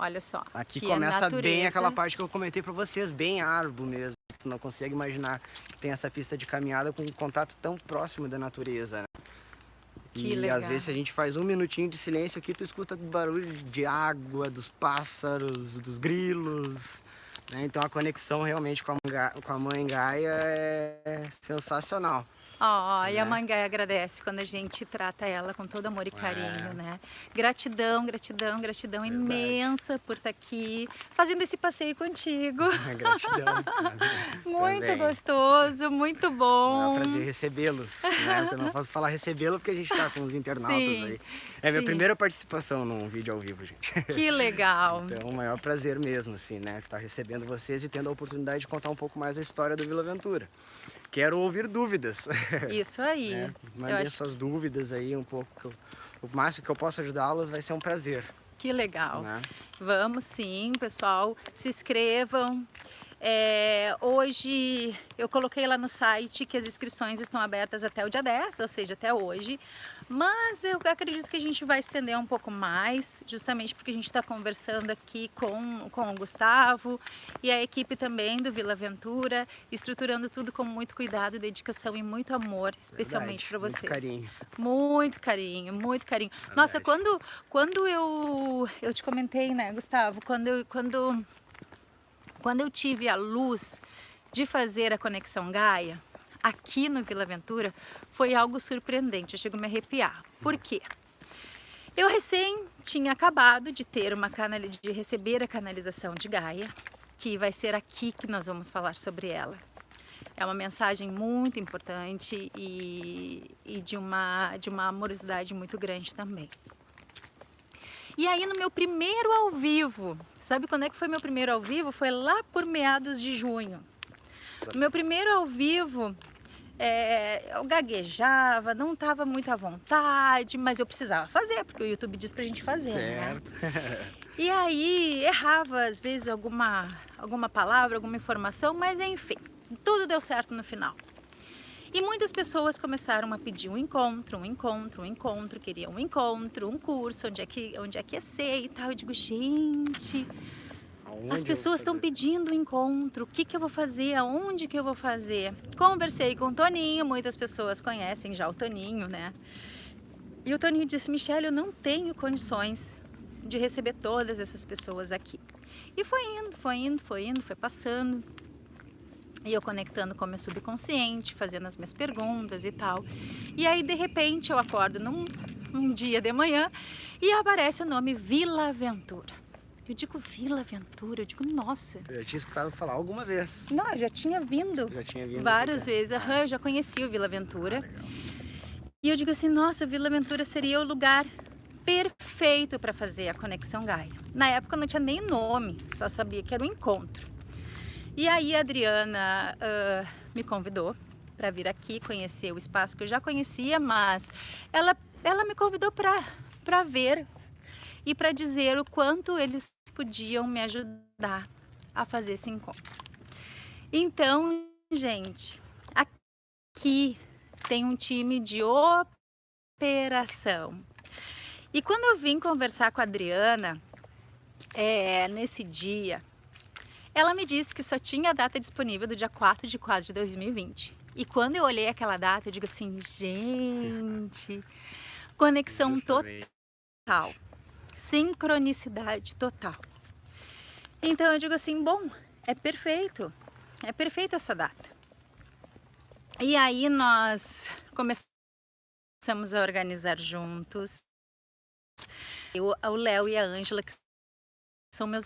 Olha só. Aqui que começa é bem aquela parte que eu comentei pra vocês, bem árvore mesmo. Tu não consegue imaginar que tem essa pista de caminhada com um contato tão próximo da natureza, né? Que e legal. às vezes se a gente faz um minutinho de silêncio aqui, tu escuta barulho de água, dos pássaros, dos grilos. né? Então a conexão realmente com a, com a mãe Gaia é sensacional. Ó, e a né? mãe Gaia agradece quando a gente trata ela com todo amor e carinho, É. né? Gratidão, gratidão, gratidão Verdade. imensa por estar aqui fazendo esse passeio contigo. Gratidão. Muito Também. gostoso, muito É um bom. prazer recebê-los, né? Eu não posso falar recebê-lo porque a gente tá com os internautas Sim, aí. É minha sim. primeira participação num vídeo ao vivo, gente. Que legal. Então, é um maior prazer mesmo, assim, né? Estar recebendo vocês e tendo a oportunidade de contar um pouco mais a história do Vila Aventura. Quero ouvir dúvidas. Isso aí. né? Mandem acho suas dúvidas aí um pouco. o máximo que eu possa ajudá-los vai ser um prazer. que legal. Né? Vamos sim, pessoal. Se inscrevam. É, hoje eu coloquei lá no site que as inscrições estão abertas até o dia 10, ou seja, até hoje. Mas eu acredito que a gente vai estender um pouco mais, justamente porque a gente está conversando aqui com, com o Gustavo e a equipe também do Vila Aventura, estruturando tudo com muito cuidado, dedicação e muito amor, especialmente para vocês. Muito carinho. Muito carinho, muito carinho. Nossa, Verdade. quando, quando eu, eu te comentei, né, Gustavo, quando eu, quando, quando eu tive a luz de fazer a Conexão Gaia, aqui no Vila Aventura, foi algo surpreendente, eu chego a me arrepiar. Por quê? Eu recém tinha acabado de ter uma canal de receber a canalização de Gaia, que vai ser aqui que nós vamos falar sobre ela. É uma mensagem muito importante e, e de, uma, de uma amorosidade muito grande também. E aí no meu primeiro ao vivo, sabe quando é que foi meu primeiro ao vivo? Foi lá por meados de junho. Meu primeiro ao vivo, é, eu gaguejava, não estava muito à vontade, mas eu precisava fazer, porque o YouTube diz pra gente fazer, né? Certo. E aí errava às vezes alguma, alguma palavra, alguma informação, mas enfim, tudo deu certo no final. E muitas pessoas começaram a pedir um encontro, um encontro, um encontro, queriam um encontro, um curso, onde é que, onde é que ia ser e tal. Eu digo, gente, as pessoas estão pedindo um encontro, o que, que eu vou fazer, aonde que eu vou fazer? Conversei com o Toninho, muitas pessoas conhecem já o Toninho, né? E o Toninho disse, Michelle, eu não tenho condições de receber todas essas pessoas aqui. E foi indo, foi indo, foi indo, foi passando. E eu conectando com o meu subconsciente, fazendo as minhas perguntas e tal. E aí, de repente, eu acordo num, num dia de manhã e aparece o nome Vila Aventura. Eu digo Vila Aventura, eu digo, nossa. Eu já tinha escutado falar alguma vez. Não, eu já tinha vindo Já tinha vindo. várias vezes, aham, eu já conheci o Vila Aventura. Ah. E eu digo assim, nossa, o Vila Aventura seria o lugar perfeito para fazer a Conexão Gaia. Na época não tinha nem nome, só sabia que era um encontro. E aí a Adriana ah, me convidou para vir aqui conhecer o espaço que eu já conhecia, mas ela, ela me convidou para ver e para dizer o quanto eles podiam me ajudar a fazer esse encontro. Então, gente, aqui tem um time de operação. E quando eu vim conversar com a Adriana, é, nesse dia, ela me disse que só tinha a data disponível do dia 4 de 4 de 2020. E quando eu olhei aquela data, eu digo assim, gente, conexão Justamente. total, sincronicidade total. Então eu digo assim, bom, é perfeito, é perfeita essa data. E aí nós começamos a organizar juntos. Eu, o Léo e a Ângela, que são meus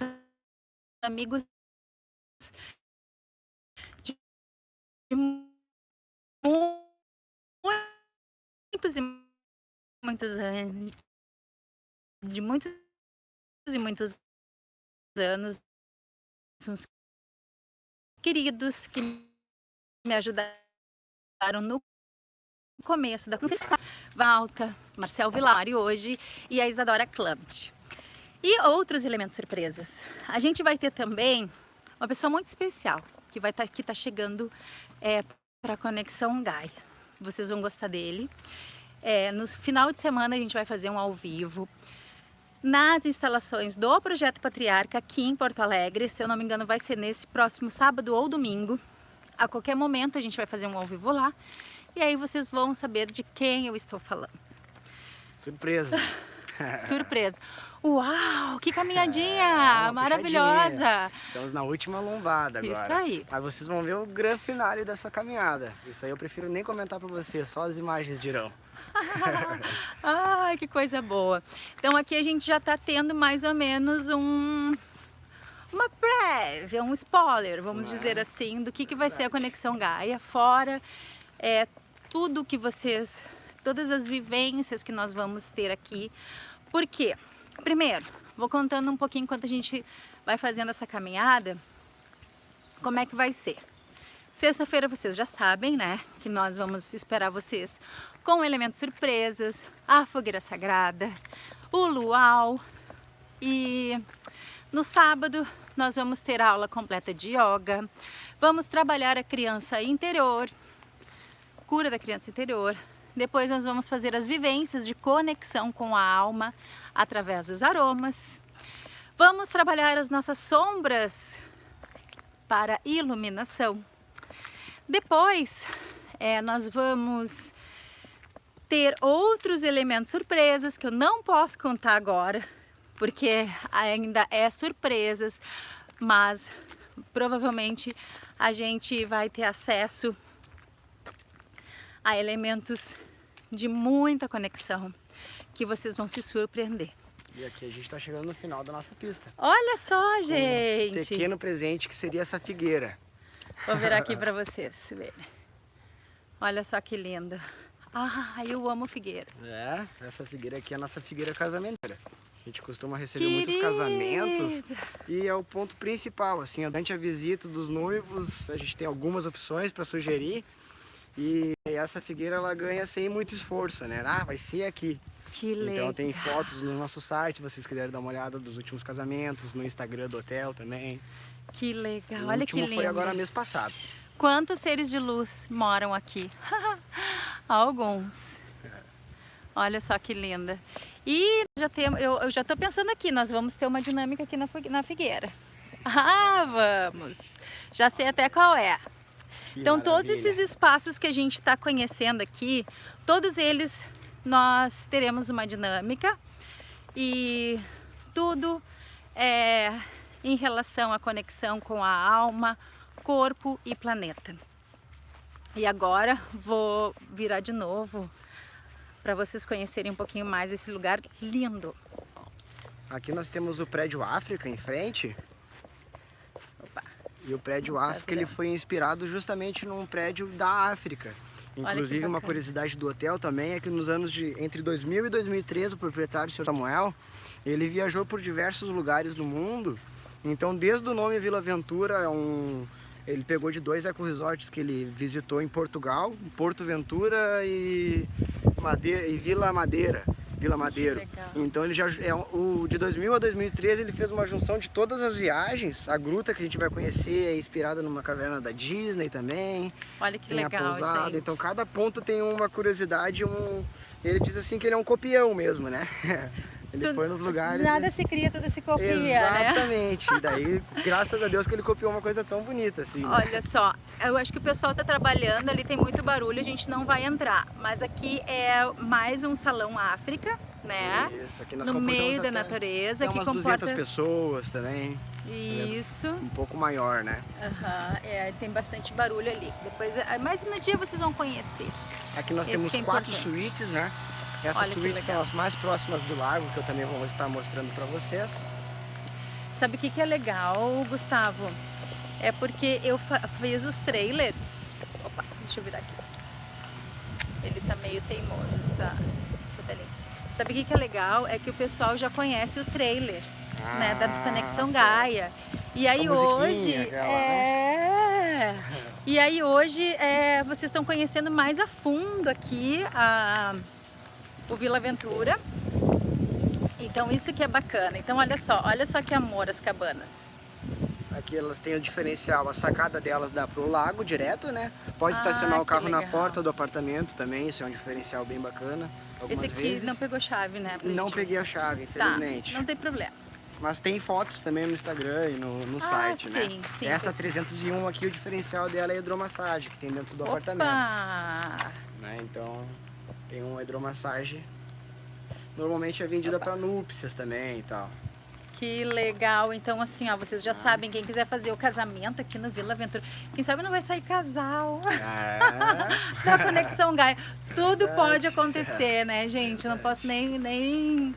amigos de muitos e muitos anos, de muitos e muitos anos, uns queridos que me ajudaram no começo da construção. Valca, Marcel Vilari hoje e a Isadora Clumt. E outros elementos surpresas. A gente vai ter também uma pessoa muito especial que vai estar tá, que tá chegando é, para a Conexão Gaia. Vocês vão gostar dele. É, no final de semana a gente vai fazer um ao vivo nas instalações do Projeto Patriarca aqui em Porto Alegre. Se eu não me engano vai ser nesse próximo sábado ou domingo. A qualquer momento a gente vai fazer um ao vivo lá. E aí vocês vão saber de quem eu estou falando. Surpresa! Surpresa! Uau, que caminhadinha é, maravilhosa! Estamos na última lombada agora. Isso aí. Mas vocês vão ver o grande finale dessa caminhada. Isso aí eu prefiro nem comentar para vocês, só as imagens dirão. Ai, que coisa boa. Então aqui a gente já está tendo mais ou menos um uma prévia, um spoiler, vamos dizer assim, do que, que vai ser a Conexão Gaia, fora é, tudo que vocês, todas as vivências que nós vamos ter aqui. Por quê? Primeiro, vou contando um pouquinho enquanto a gente vai fazendo essa caminhada, como é que vai ser. Sexta-feira vocês já sabem, né, que nós vamos esperar vocês com elementos surpresas, a fogueira sagrada, o luau e no sábado nós vamos ter aula completa de yoga, vamos trabalhar a criança interior, cura da criança interior, depois nós vamos fazer as vivências de conexão com a alma através dos aromas. Vamos trabalhar as nossas sombras para iluminação. Depois, é, nós vamos ter outros elementos surpresas que eu não posso contar agora, porque ainda é surpresas, mas provavelmente a gente vai ter acesso a elementos de muita conexão que vocês vão se surpreender. E aqui a gente está chegando no final da nossa pista. Olha só, gente! Um pequeno presente que seria essa figueira. Vou virar aqui para vocês verem. Olha só que linda. Ah, eu amo figueira. É, essa figueira aqui é a nossa figueira casamenteira. A gente costuma receber Querida. muitos casamentos e é o ponto principal, assim, durante a visita dos noivos, a gente tem algumas opções para sugerir e essa figueira ela ganha sem muito esforço, né? Ah, vai ser aqui. Que legal. Então tem fotos no nosso site, vocês quiserem dar uma olhada dos últimos casamentos, no Instagram do hotel também. Que legal, o olha que lindo. foi agora mês passado. Quantos seres de luz moram aqui? Alguns. Olha só que linda. E já tem, eu, eu já estou pensando aqui, nós vamos ter uma dinâmica aqui na, na figueira. Ah, vamos! Já sei até qual é. Que então maravilha. todos esses espaços que a gente está conhecendo aqui, todos eles nós teremos uma dinâmica e tudo é em relação à conexão com a alma, corpo e planeta. E agora vou virar de novo para vocês conhecerem um pouquinho mais esse lugar lindo. Aqui nós temos o prédio África em frente. E o prédio África ele foi inspirado justamente num prédio da África. Inclusive uma curiosidade do hotel também é que nos anos de entre 2000 e 2013 o proprietário, Sr. Samuel, ele viajou por diversos lugares do mundo. Então desde o nome Vila Ventura é um ele pegou de dois eco-resorts que ele visitou em Portugal, Porto Ventura e, Madeira, e Vila Madeira. Vila Madeiro. Então ele já é o de 2000 a 2013 ele fez uma junção de todas as viagens. A gruta que a gente vai conhecer é inspirada numa caverna da Disney também. Olha que tem legal, a pousada. gente. Então cada ponto tem uma curiosidade, um ele diz assim que ele é um copião mesmo, né? Ele Tudo- foi nos lugares. Nada se cria, tudo se copia, né? Exatamente. E daí, graças a Deus que ele copiou uma coisa tão bonita assim. né? Olha só, eu acho que o pessoal tá trabalhando, ali tem muito barulho, a gente não vai entrar. Mas aqui é mais um salão África, né? Isso, aqui nós No meio da natureza, que umas comporta 200 pessoas também, isso. um pouco maior, né? Aham, é, tem bastante barulho ali. Depois, é, mas no dia vocês vão conhecer. Aqui nós Esse temos é quatro suítes, né? Essas Olha que suítes são as mais próximas do lago, que eu também vou estar mostrando para vocês. Sabe o que, que é legal, Gustavo? É porque eu fiz os trailers. Opa, deixa eu virar aqui. Ele tá meio teimoso, essa, essa telinha. Sabe o que, que é legal? É que o pessoal já conhece o trailer, né? Da Conexão Ah, Gaia. E aí hoje. aquela, né? é. E aí hoje é, vocês estão conhecendo mais a fundo aqui a, o Vila Aventura. Então isso que é bacana. Então olha só, olha só que amor as cabanas. Aqui elas têm o diferencial, a sacada delas dá pro lago direto, né? Pode Ah, estacionar o carro na legal. porta do apartamento também, isso é um diferencial bem bacana. Esse aqui vezes não pegou chave, né? não gente- peguei a chave, Tá, infelizmente. não tem problema. Mas tem fotos também no Instagram e no, no site, né? sim, sim. Essa pessoal. 301 aqui, o diferencial dela é a hidromassagem, que tem dentro do apartamento. Opa! né? Então tem uma hidromassagem. Normalmente é vendida para núpcias também e tal. Que legal. Então, assim, ó, vocês já sabem, quem quiser fazer o casamento aqui no Vila Aventura, quem sabe não vai sair casal É, na Conexão Gaia. Tudo Verdade. pode acontecer, né, gente? Eu não posso nem, nem,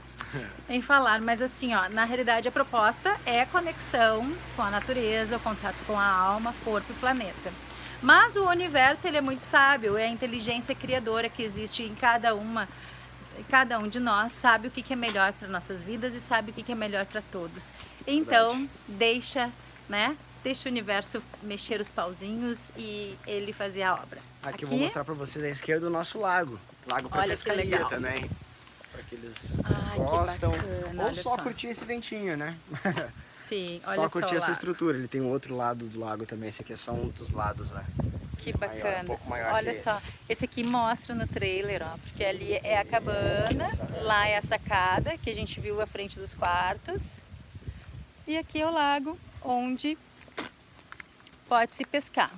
nem falar. Mas, assim, ó, na realidade, a proposta é conexão com a natureza, o contato com a alma, corpo e planeta. Mas o universo, ele é muito sábio, é a inteligência criadora que existe em cada uma cada um de nós sabe o que é melhor para nossas vidas e sabe o que é melhor para todos. Então, deixa, né? Deixa o universo mexer os pauzinhos e ele fazer a obra. aqui eu vou mostrar para vocês à esquerda o nosso lago. Lago para pescaria também. Para que eles Ai, que gostam. bacana, Ou só, só. curtir esse ventinho, né? Sim, só olha curtir só essa lá. estrutura. Ele tem um outro lado do lago também. Esse aqui é só um dos lados, né? Que Maior, um bacana. pouco maior Olha só, esse. esse aqui mostra no trailer, ó, porque ali é a cabana, lá é a sacada que a gente viu à frente dos quartos. E aqui é o lago onde pode se pescar.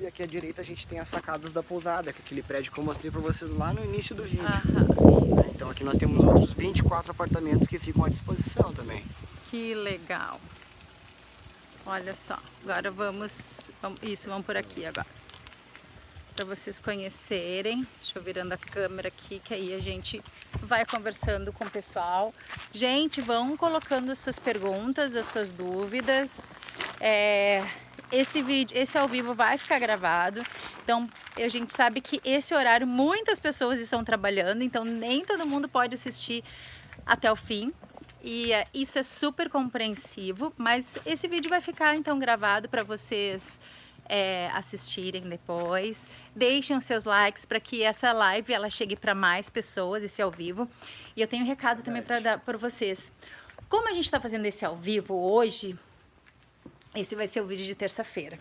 E aqui à direita a gente tem as sacadas da pousada, que é aquele prédio que eu mostrei para vocês lá no início do vídeo. Aham. Então aqui nós temos outros 24 apartamentos que ficam à disposição também. Que legal. Olha só, agora vamos, vamos isso, vamos por aqui agora. Para vocês conhecerem, deixa eu virando a câmera aqui, que aí a gente vai conversando com o pessoal. Gente, vão colocando as suas perguntas, as suas dúvidas. É, esse vídeo, esse ao vivo vai ficar gravado. Então, a gente sabe que esse horário muitas pessoas estão trabalhando, então nem todo mundo pode assistir até o fim. E é, isso é super compreensivo, mas esse vídeo vai ficar então gravado para vocês é, assistirem depois. Deixem os seus likes para que essa live ela chegue para mais pessoas, esse ao vivo. E eu tenho um recado também para dar para vocês. Como a gente está fazendo esse ao vivo hoje, esse vai ser o vídeo de terça-feira.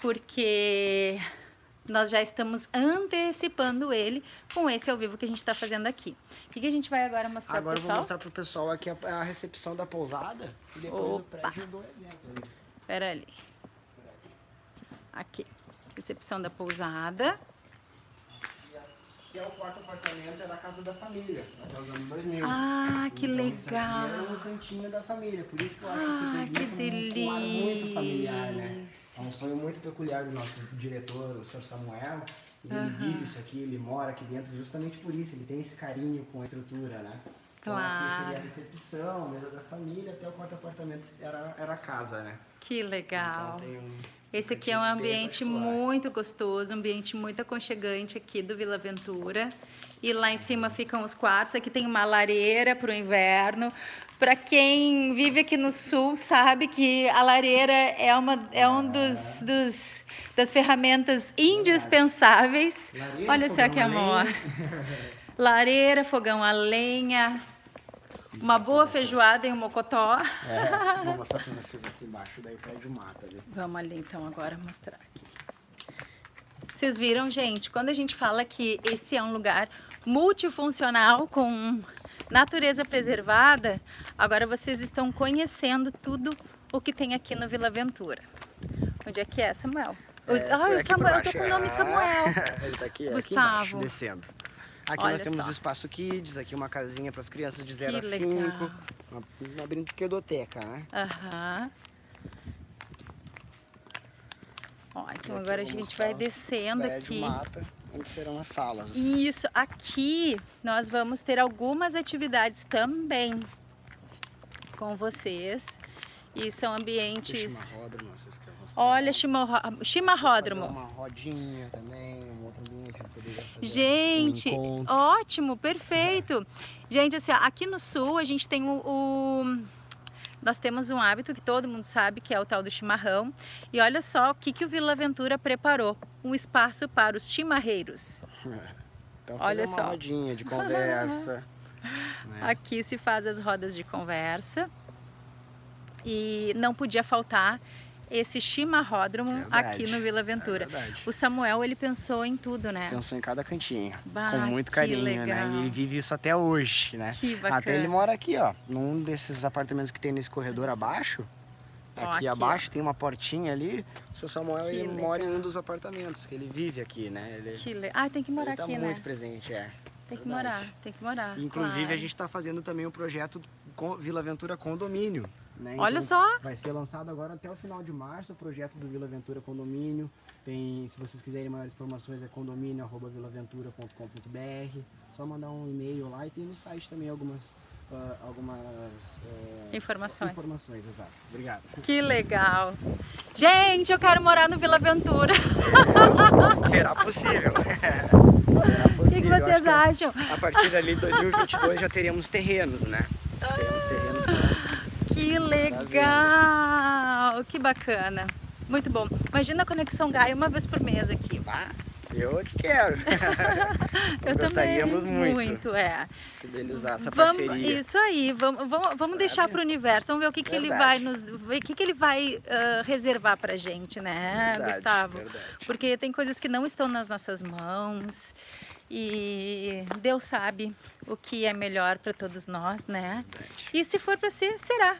Porque nós já estamos antecipando ele com esse ao vivo que a gente está fazendo aqui. O que, que a gente vai agora mostrar Agora pro eu vou pessoal? mostrar pro pessoal aqui a, a recepção da pousada e depois Opa. o prédio do evento. Pera ali. Aqui. Recepção da pousada. Que é o quarto apartamento, é da casa da família, até os anos 2000. Ah, que Então, legal. é um cantinho da família, por isso que eu acho Ah, que empreendimento com um ar muito familiar, né? É delícia. um sonho muito peculiar do nosso diretor, o Sr. Samuel. Ele Aham. vive isso aqui, ele mora aqui dentro justamente por isso, ele tem esse carinho com a estrutura, né? Então aqui seria a Claro. recepção, a mesa da família, até o quarto apartamento era, era a casa, né? Que legal. Então tem um Esse aqui é um ambiente muito gostoso, um ambiente muito aconchegante aqui do Vila Aventura. E lá em cima ficam os quartos. Aqui tem uma lareira para o inverno. Para quem vive aqui no sul, sabe que a lareira é uma é um dos, dos das ferramentas indispensáveis. Lareira, Olha só que amor. Lareira, fogão a lenha, uma Isso, boa feijoada e um mocotó. É, vou mostrar pra vocês aqui embaixo, daí o prédio mata ali. Vamos ali então agora mostrar aqui. Vocês viram, gente? Quando a gente fala que esse é um lugar multifuncional com natureza preservada, agora vocês estão conhecendo tudo o que tem aqui no Vila Ventura. Onde é que é, Samuel? É, Ai, o Samuel, eu tô com o nome de Samuel. Ele tá aqui, Gustavo. aqui embaixo, descendo. Aqui Olha nós temos só. espaço kids, aqui uma casinha para as crianças de 0 Que a 5. legal. Uma, uma brinquedoteca, né? Aham. Ó, então aqui agora a gente vai descendo aqui. mata, onde serão as salas. Isso, aqui nós vamos ter algumas atividades também com vocês. E são ambientes. Chimarródromo, vocês querem mostrar? Olha, chimarródromo. Uma rodinha também, um outro ambiente Gente, um ótimo, perfeito. Gente, assim, ó, aqui no sul a gente tem o, o- Nós temos um hábito que todo mundo sabe, que é o tal do chimarrão. E olha só o que, que o Vila Aventura preparou. Um espaço para os chimarreiros. Então, olha uma só. rodinha de conversa. né? Aqui se faz as rodas de conversa. E não podia faltar esse chimarródromo Verdade. aqui no Vila É Aventura. verdade. o Samuel, ele pensou em tudo, né? Pensou em cada cantinho. Bah, com muito carinho, legal. né? E ele vive isso até hoje, né? Que bacana. Até ele mora aqui, ó, num desses apartamentos que tem nesse corredor abaixo. Ó, Aqui, aqui, abaixo tem uma portinha ali. O seu Samuel Que ele mora em um legal. dos apartamentos, que ele vive aqui, né? Ele, Que le... Ah, tem que morar ele tá aqui, muito né? presente, é. Tem que verdade. morar, tem que morar. Inclusive, claro. a gente está fazendo também o projeto com Vila Aventura Condomínio. Né? Olha Então, só, Vai ser lançado agora até o final de março o projeto do Vila Aventura Condomínio. Tem, se vocês quiserem maiores informações, é condomínio.vilaventura.com.br. Só mandar um e-mail lá e tem no site também algumas, ah, algumas eh, informações. informações. Exato. Obrigado. Que legal. Gente, eu quero morar no Vila Aventura. Será possível? Será O que, que vocês acham? que A partir ali de 2022 já teremos terrenos, né? Teremos terrenos. Que legal. Que bacana. Muito bom. Imagina a Conexão Gaia uma vez por mês aqui. Ah, eu que quero. Eu gostaríamos também. muito. Muito, é. Fidelizar essa Vamos, parceria. isso aí, vamos, vamos, vamos deixar para o universo, vamos ver o que, que ele vai nos. O que, que ele vai ah, reservar pra gente, né, Verdade, Gustavo? verdade. Porque tem coisas que não estão nas nossas mãos e Deus sabe o que é melhor para todos nós, né? Verdade. E se for para ser, será.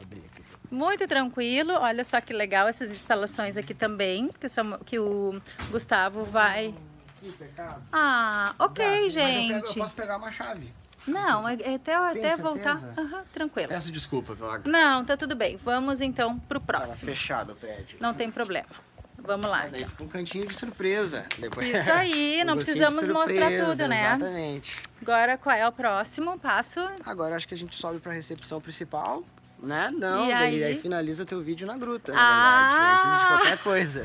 Abri aqui. Muito tranquilo, olha só que legal essas instalações aqui também, que, são, que o Gustavo vai. Que pecado. Ah, Dá, ok, mas eu, pego- gente. eu posso pegar uma chave. Não, é- é até, até certeza? voltar. Aham, tranquilo. Peço desculpa pela Não, tá tudo bem. Vamos então pro Tava próximo. fechado o prédio. Não tem problema. Vamos lá. Daí então. fica um cantinho de surpresa. Depois... Isso aí, Um não precisamos mostrar surpresa, tudo, né? Exatamente. Agora qual é o próximo passo? Agora acho que a gente sobe pra recepção principal. Né? Não, E daí, aí? finaliza teu vídeo na gruta, Ah! verdade, antes de qualquer coisa.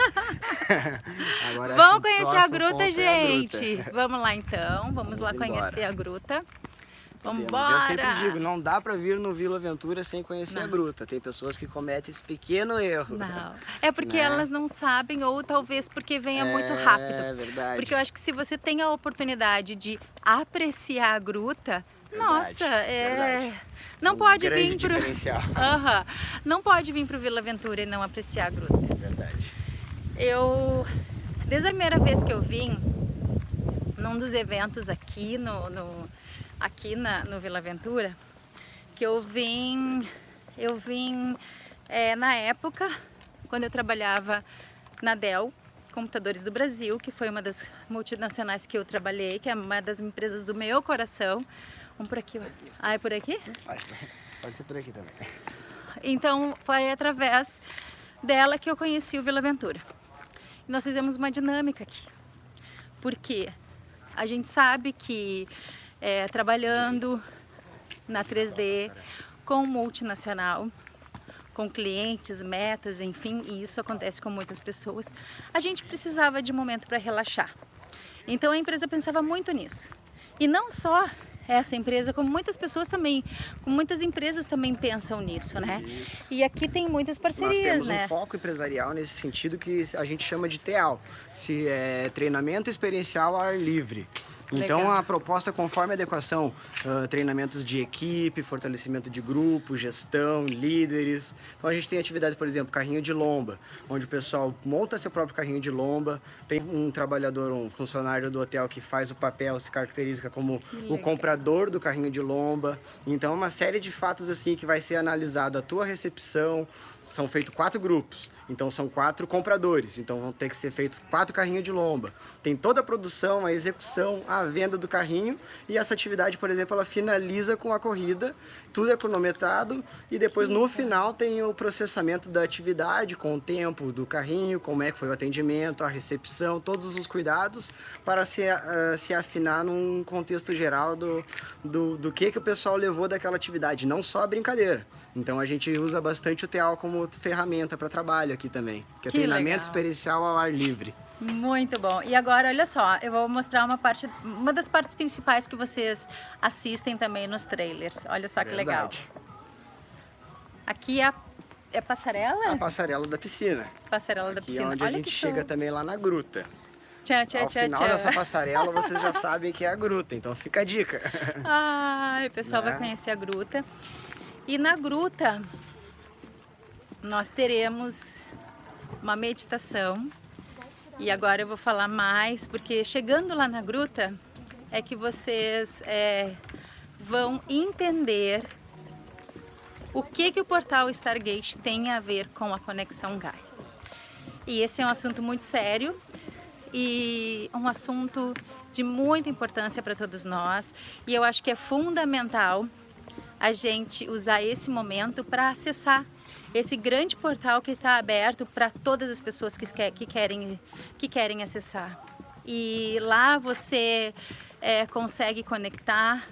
Agora, Vamos conhecer a próximo gruta, ponto é a gente. gruta. Vamos lá então. Vamos, Vamos lá embora. conhecer a gruta. Vamos. Eu sempre digo, não dá pra vir no Vila Aventura sem conhecer a Não. gruta. Tem pessoas que cometem esse pequeno erro. Não. É porque Né? elas não sabem, ou talvez porque venha muito É rápido. verdade. Porque eu acho que se você tem a oportunidade de apreciar a gruta, Verdade, nossa, é. verdade. Não Um pode vir pro. diferencial. Aham. Não pode vir pro Vila Aventura e não apreciar a gruta. Verdade. Eu, desde a primeira vez que eu vim, num dos eventos aqui no, no- aqui na, no Vila Aventura, que eu vim, eu vim é, na época, quando eu trabalhava na Dell, Computadores do Brasil, que foi uma das multinacionais que eu trabalhei, que é uma das empresas do meu coração. Um por aqui. Ah, é por aqui? Pode ser por aqui também. Então foi através dela que eu conheci o Vila Aventura. E nós fizemos uma dinâmica aqui. Porque a gente sabe que é, trabalhando na 3D com multinacional, com clientes, metas, enfim, e isso acontece com muitas pessoas, a gente precisava de momento para relaxar. Então a empresa pensava muito nisso. E não só essa empresa, como muitas pessoas também, como muitas empresas também pensam nisso, né? Isso. E aqui tem muitas Nós parcerias, temos né? um foco empresarial nesse sentido que a gente chama de TEAL, se é treinamento experiencial ao ar livre. Então Legal. a proposta conforme a adequação, uh, treinamentos de equipe, fortalecimento de grupo, gestão, líderes. Então a gente tem atividade, por exemplo, carrinho de lomba, onde o pessoal monta seu próprio carrinho de lomba, tem um trabalhador, um funcionário do hotel que faz o papel, se caracteriza como legal. o comprador do carrinho de lomba. Então uma série de fatos assim que vai ser analisado a tua recepção, são feitos quatro grupos. Então são quatro compradores, então vão ter que ser feitos quatro carrinhos de lomba. Tem toda a produção, a execução, a venda do carrinho e essa atividade, por exemplo, ela finaliza com a corrida, tudo é cronometrado e depois no final tem o processamento da atividade com o tempo do carrinho, como é que foi o atendimento, a recepção, todos os cuidados para se, uh, se afinar num contexto geral do, do, do que, que o pessoal levou daquela atividade, não só a brincadeira. Então a gente usa bastante o TEAL como ferramenta para trabalho aqui também, que é Que treinamento legal. experiencial ao ar livre. Muito bom. E agora, olha só, eu vou mostrar uma parte, uma das partes principais que vocês assistem também nos trailers. Olha só que legal. Verdade. Aqui é a, é passarela? A passarela da piscina. Passarela da Aqui piscina. é onde olha a gente chega show. também lá na gruta. Tchau, tchau, Ao tchau, final dessa passarela vocês já sabem que é a gruta, então fica a dica. Ai, o pessoal vai Né? conhecer a gruta. E na gruta nós teremos uma meditação. E agora eu vou falar mais, porque chegando lá na gruta é que vocês é, vão entender o que, que o portal Stargate tem a ver com a conexão Gaia. E esse é um assunto muito sério e um assunto de muita importância para todos nós. E eu acho que é fundamental a gente usar esse momento para acessar esse grande portal que está aberto para todas as pessoas que, que, que, querem, que querem acessar. E lá você é, consegue conectar,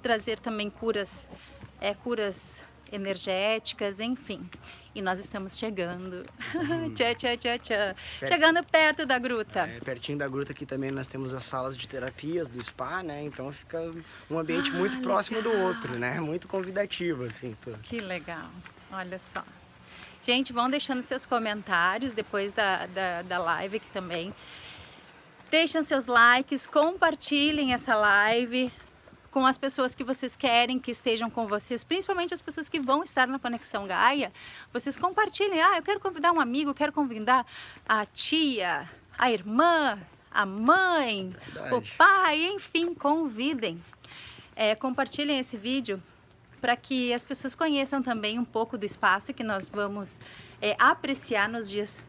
trazer também curas, é, curas energéticas, enfim. E nós estamos chegando. tchau, tchau, tchau, tchau. Perto. Chegando perto da gruta. É, pertinho da gruta aqui também nós temos as salas de terapias do spa, né? Então fica um ambiente Ah, muito próximo do legal. outro, né? Muito convidativo, assim. tô- Que legal, olha só. Gente, vão deixando seus comentários depois da, da, da live aqui também. Deixem seus likes, compartilhem essa live com as pessoas que vocês querem que estejam com vocês, principalmente as pessoas que vão estar na Conexão Gaia. Vocês compartilhem, ah, eu quero convidar um amigo, quero convidar a tia, a irmã, a mãe, o Verdade. pai, enfim, convidem. É, compartilhem esse vídeo para que as pessoas conheçam também um pouco do espaço que nós vamos é, apreciar nos dias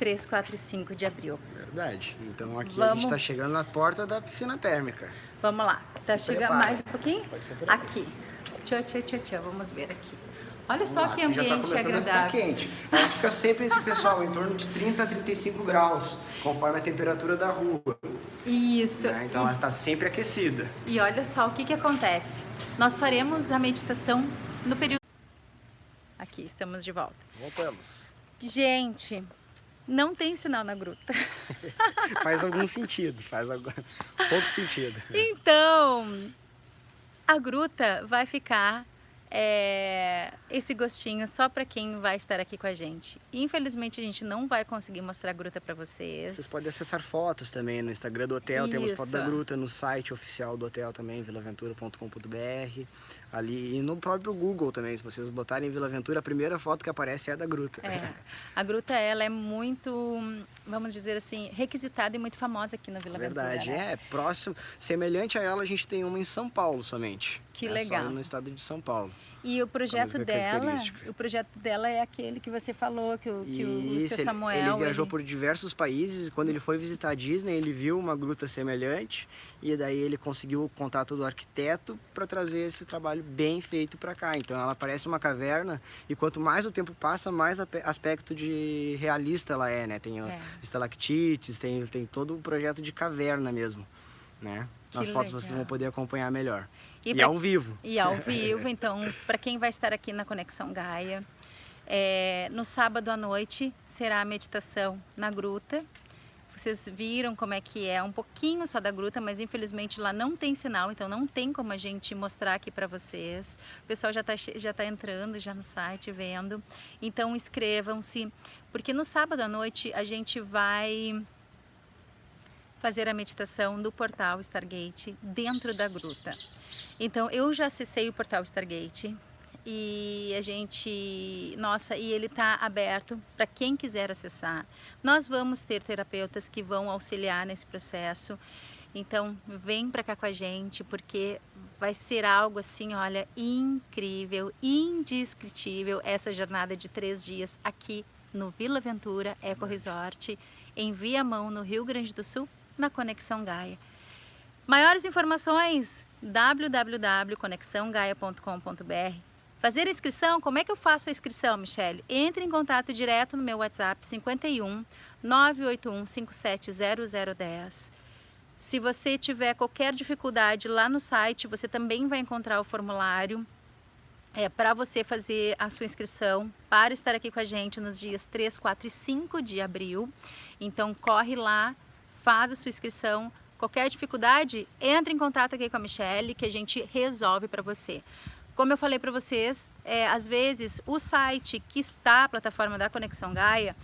3, 4 e 5 de abril. Verdade. Então aqui a Vamos. gente está chegando na porta da piscina térmica. Vamos lá, tá Se chegando prepara. mais um pouquinho? Pode ser por aqui. Aqui. Tchau, tchau, tchau, tchau. Vamos ver aqui. Olha Vamos só lá, que aqui já tá ambiente começando a ficar agradável. quente. Ela fica sempre esse pessoal em torno de 30 a 35 graus, conforme a temperatura da rua. Isso. né? Então ela está sempre aquecida. E olha só o que, que acontece. Nós faremos a meditação no período. Aqui, estamos de volta. Voltamos. Gente, não tem sinal na gruta. Faz algum sentido, faz algum... pouco sentido. Então, a gruta vai ficar é, esse gostinho só para quem vai estar aqui com a gente. Infelizmente, a gente não vai conseguir mostrar a gruta para vocês. Vocês podem acessar fotos também no Instagram do hotel, temos foto da Isso. gruta, no site oficial do hotel também, vilaventura.com.br, ali e no próprio Google também, se vocês botarem Vila Aventura, a primeira foto que aparece é a da gruta. É, a gruta ela é muito, vamos dizer assim, requisitada e muito famosa aqui no Vila Verdade, Aventura. né? é próximo, semelhante a ela a gente tem uma em São Paulo somente. Que É legal. No estado de São Paulo. E o projeto dela, o projeto dela é aquele que você falou que o, que o- seu ele- Samuel ele viajou ele- por diversos países e quando ele foi visitar a Disney, ele viu uma gruta semelhante e daí ele conseguiu o contato do arquiteto para trazer esse trabalho bem feito para cá. Então ela parece uma caverna e quanto mais o tempo passa, mais aspecto de realista ela é, né? Tem É. estalactites, tem, tem todo o projeto de caverna mesmo, né? Que Nas fotos vocês legal. vão poder acompanhar melhor. E E, pra ao vivo. E ao vivo, então, para quem vai estar aqui na Conexão Gaia, é, no sábado à noite será a meditação na gruta. Vocês viram como é que é, um pouquinho só da gruta, mas infelizmente lá não tem sinal, então não tem como a gente mostrar aqui para vocês. O pessoal já está já tá entrando já no site, vendo. Então inscrevam-se, porque no sábado à noite a gente vai fazer a meditação do portal Stargate dentro da gruta. Então eu já acessei o portal Stargate e a gente, nossa, e ele está aberto para quem quiser acessar. Nós vamos ter terapeutas que vão auxiliar nesse processo. Então vem para cá com a gente porque vai ser algo assim, olha, incrível, indescritível essa jornada de três dias aqui no Vila Ventura Eco Resort, em Viamão, no Rio Grande do Sul, na Conexão Gaia. Maiores informações www.conexãogaia.com.br Fazer a inscrição, como é que eu faço a inscrição, Michele? Entre em contato direto no meu WhatsApp 51 981 570010. Se você tiver qualquer dificuldade lá no site, você também vai encontrar o formulário é, para você fazer a sua inscrição para estar aqui com a gente nos dias 3, 4 e 5 de abril. Então corre lá, faz a sua inscrição. Qualquer dificuldade, entre em contato aqui com a Michelle que a gente resolve para você. Como eu falei para vocês, é, às vezes o site que está a plataforma da Conexão Gaia,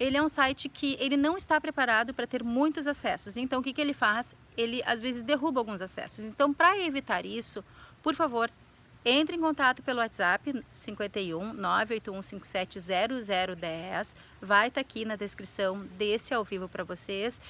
ele é um site que ele não está preparado para ter muitos acessos. Então o que, que ele faz? Ele às vezes derruba alguns acessos. Então para evitar isso, por favor, entre em contato pelo WhatsApp 51 981 570010. Vai estar tá aqui na descrição desse ao vivo para vocês,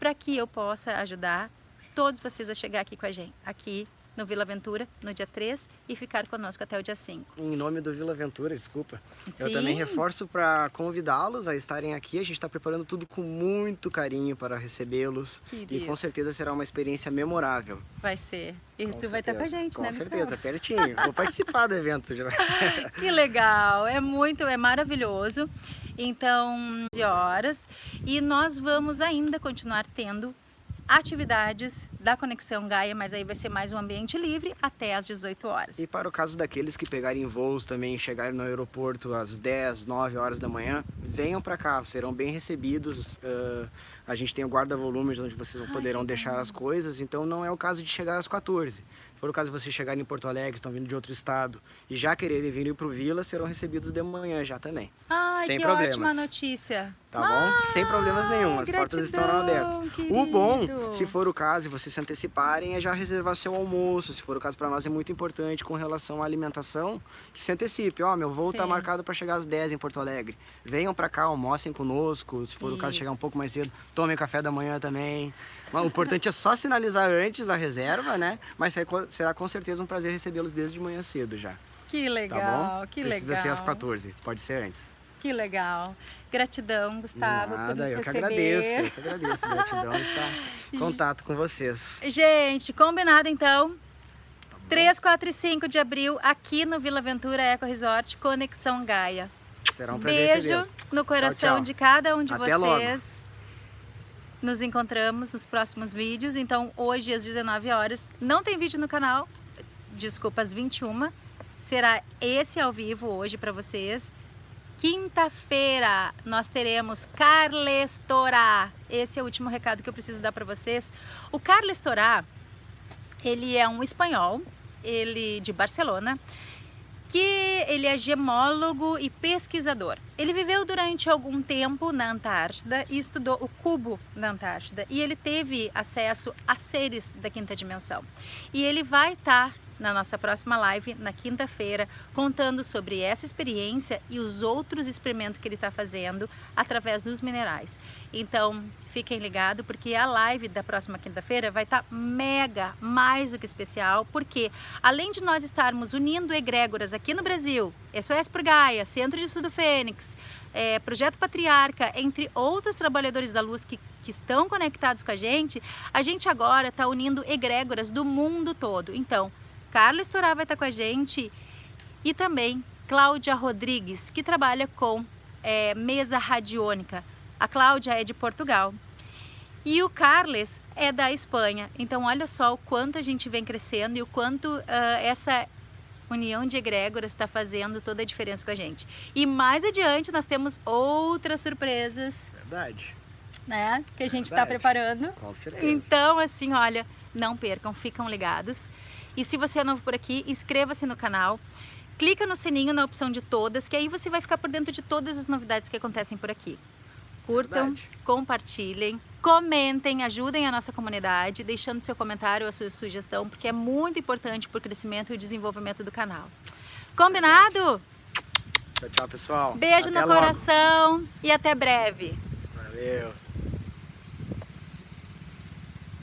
para que eu possa ajudar todos vocês a chegar aqui com a gente, aqui no Vila Aventura no dia 3 e ficar conosco até o dia 5. Em nome do Vila Aventura, desculpa. Sim. Eu também reforço para convidá-los a estarem aqui. A gente está preparando tudo com muito carinho para recebê-los. E com certeza será uma experiência memorável. Vai ser. E com tu certeza. vai estar com a gente, com né, Com certeza, pertinho. Vou participar do evento. Já. que legal, é muito, é maravilhoso. Então, de horas. E nós vamos ainda continuar tendo atividades da Conexão Gaia, mas aí vai ser mais um ambiente livre até às 18 horas. E para o caso daqueles que pegarem voos também, chegarem no aeroporto às 10, 9 horas da manhã, venham para cá, serão bem recebidos. Uh, a gente tem o guarda-volumes onde vocês Ai, poderão deixar as coisas, então não é o caso de chegar às 14 for o caso de vocês chegarem em Porto Alegre, estão vindo de outro estado e já quererem vir para o Vila, serão recebidos de manhã já também. Ai, Sem que problemas. ótima notícia. Tá ah, bom? Sem problemas nenhum, as gratidão, portas estarão abertas. Querido. O bom, se for o caso, e vocês se anteciparem, é já reservar seu almoço. Se for o caso, para nós é muito importante com relação à alimentação, que se antecipe. Ó, oh, meu voo está marcado para chegar às 10 em Porto Alegre. Venham para cá, almocem conosco. Se for Isso. o caso, chegar um pouco mais cedo, tomem café da manhã também. O importante é só sinalizar antes a reserva, né? Mas será com certeza um prazer recebê-los desde de manhã cedo já. Que legal, tá que Precisa legal. ser às 14, pode ser antes. Que legal. Gratidão, Gustavo, Nada, por nos eu receber. que agradeço, eu que agradeço. Gratidão estar em contato com vocês. Gente, combinado então. Tá 3, 4 e 5 de abril, aqui no Vila Aventura Eco Resort, Conexão Gaia. Será um prazer Beijo no coração tchau, tchau. de cada um de Até vocês. Logo. Nos encontramos nos próximos vídeos. Então, hoje às 19 horas, não tem vídeo no canal, desculpa, às 21. Será esse ao vivo hoje para vocês. Quinta-feira nós teremos Carles Torá. Esse é o último recado que eu preciso dar para vocês. O Carles Torá, ele é um espanhol, ele de Barcelona, que ele é gemólogo e pesquisador. Ele viveu durante algum tempo na Antártida e estudou o cubo na Antártida e ele teve acesso a seres da quinta dimensão. E ele vai estar tá na nossa próxima live, na quinta-feira, contando sobre essa experiência e os outros experimentos que ele está fazendo através dos minerais. Então, fiquem ligados, porque a live da próxima quinta-feira vai estar tá mega, mais do que especial, porque além de nós estarmos unindo egrégoras aqui no Brasil, SOS por Gaia, Centro de Estudo Fênix, é, Projeto Patriarca, entre outros trabalhadores da luz que, que estão conectados com a gente, a gente agora está unindo egrégoras do mundo todo. Então, Carlos Torá vai estar com a gente e também Cláudia Rodrigues, que trabalha com é, mesa radiônica. A Cláudia é de Portugal. E o Carles é da Espanha. Então, olha só o quanto a gente vem crescendo e o quanto uh, essa união de egrégoras está fazendo toda a diferença com a gente. E mais adiante nós temos outras surpresas. Verdade. Né? Que a gente está preparando. Com certeza. Então, assim, olha, não percam, ficam ligados. E se você é novo por aqui, inscreva-se no canal. Clica no sininho na opção de todas, que aí você vai ficar por dentro de todas as novidades que acontecem por aqui. curtam, Verdade. compartilhem, comentem, ajudem a nossa comunidade, deixando seu comentário, a sua sugestão, porque é muito importante para o crescimento e o desenvolvimento do canal. Combinado? Tchau, tchau, pessoal. Beijo Até no logo. coração e até breve. Valeu.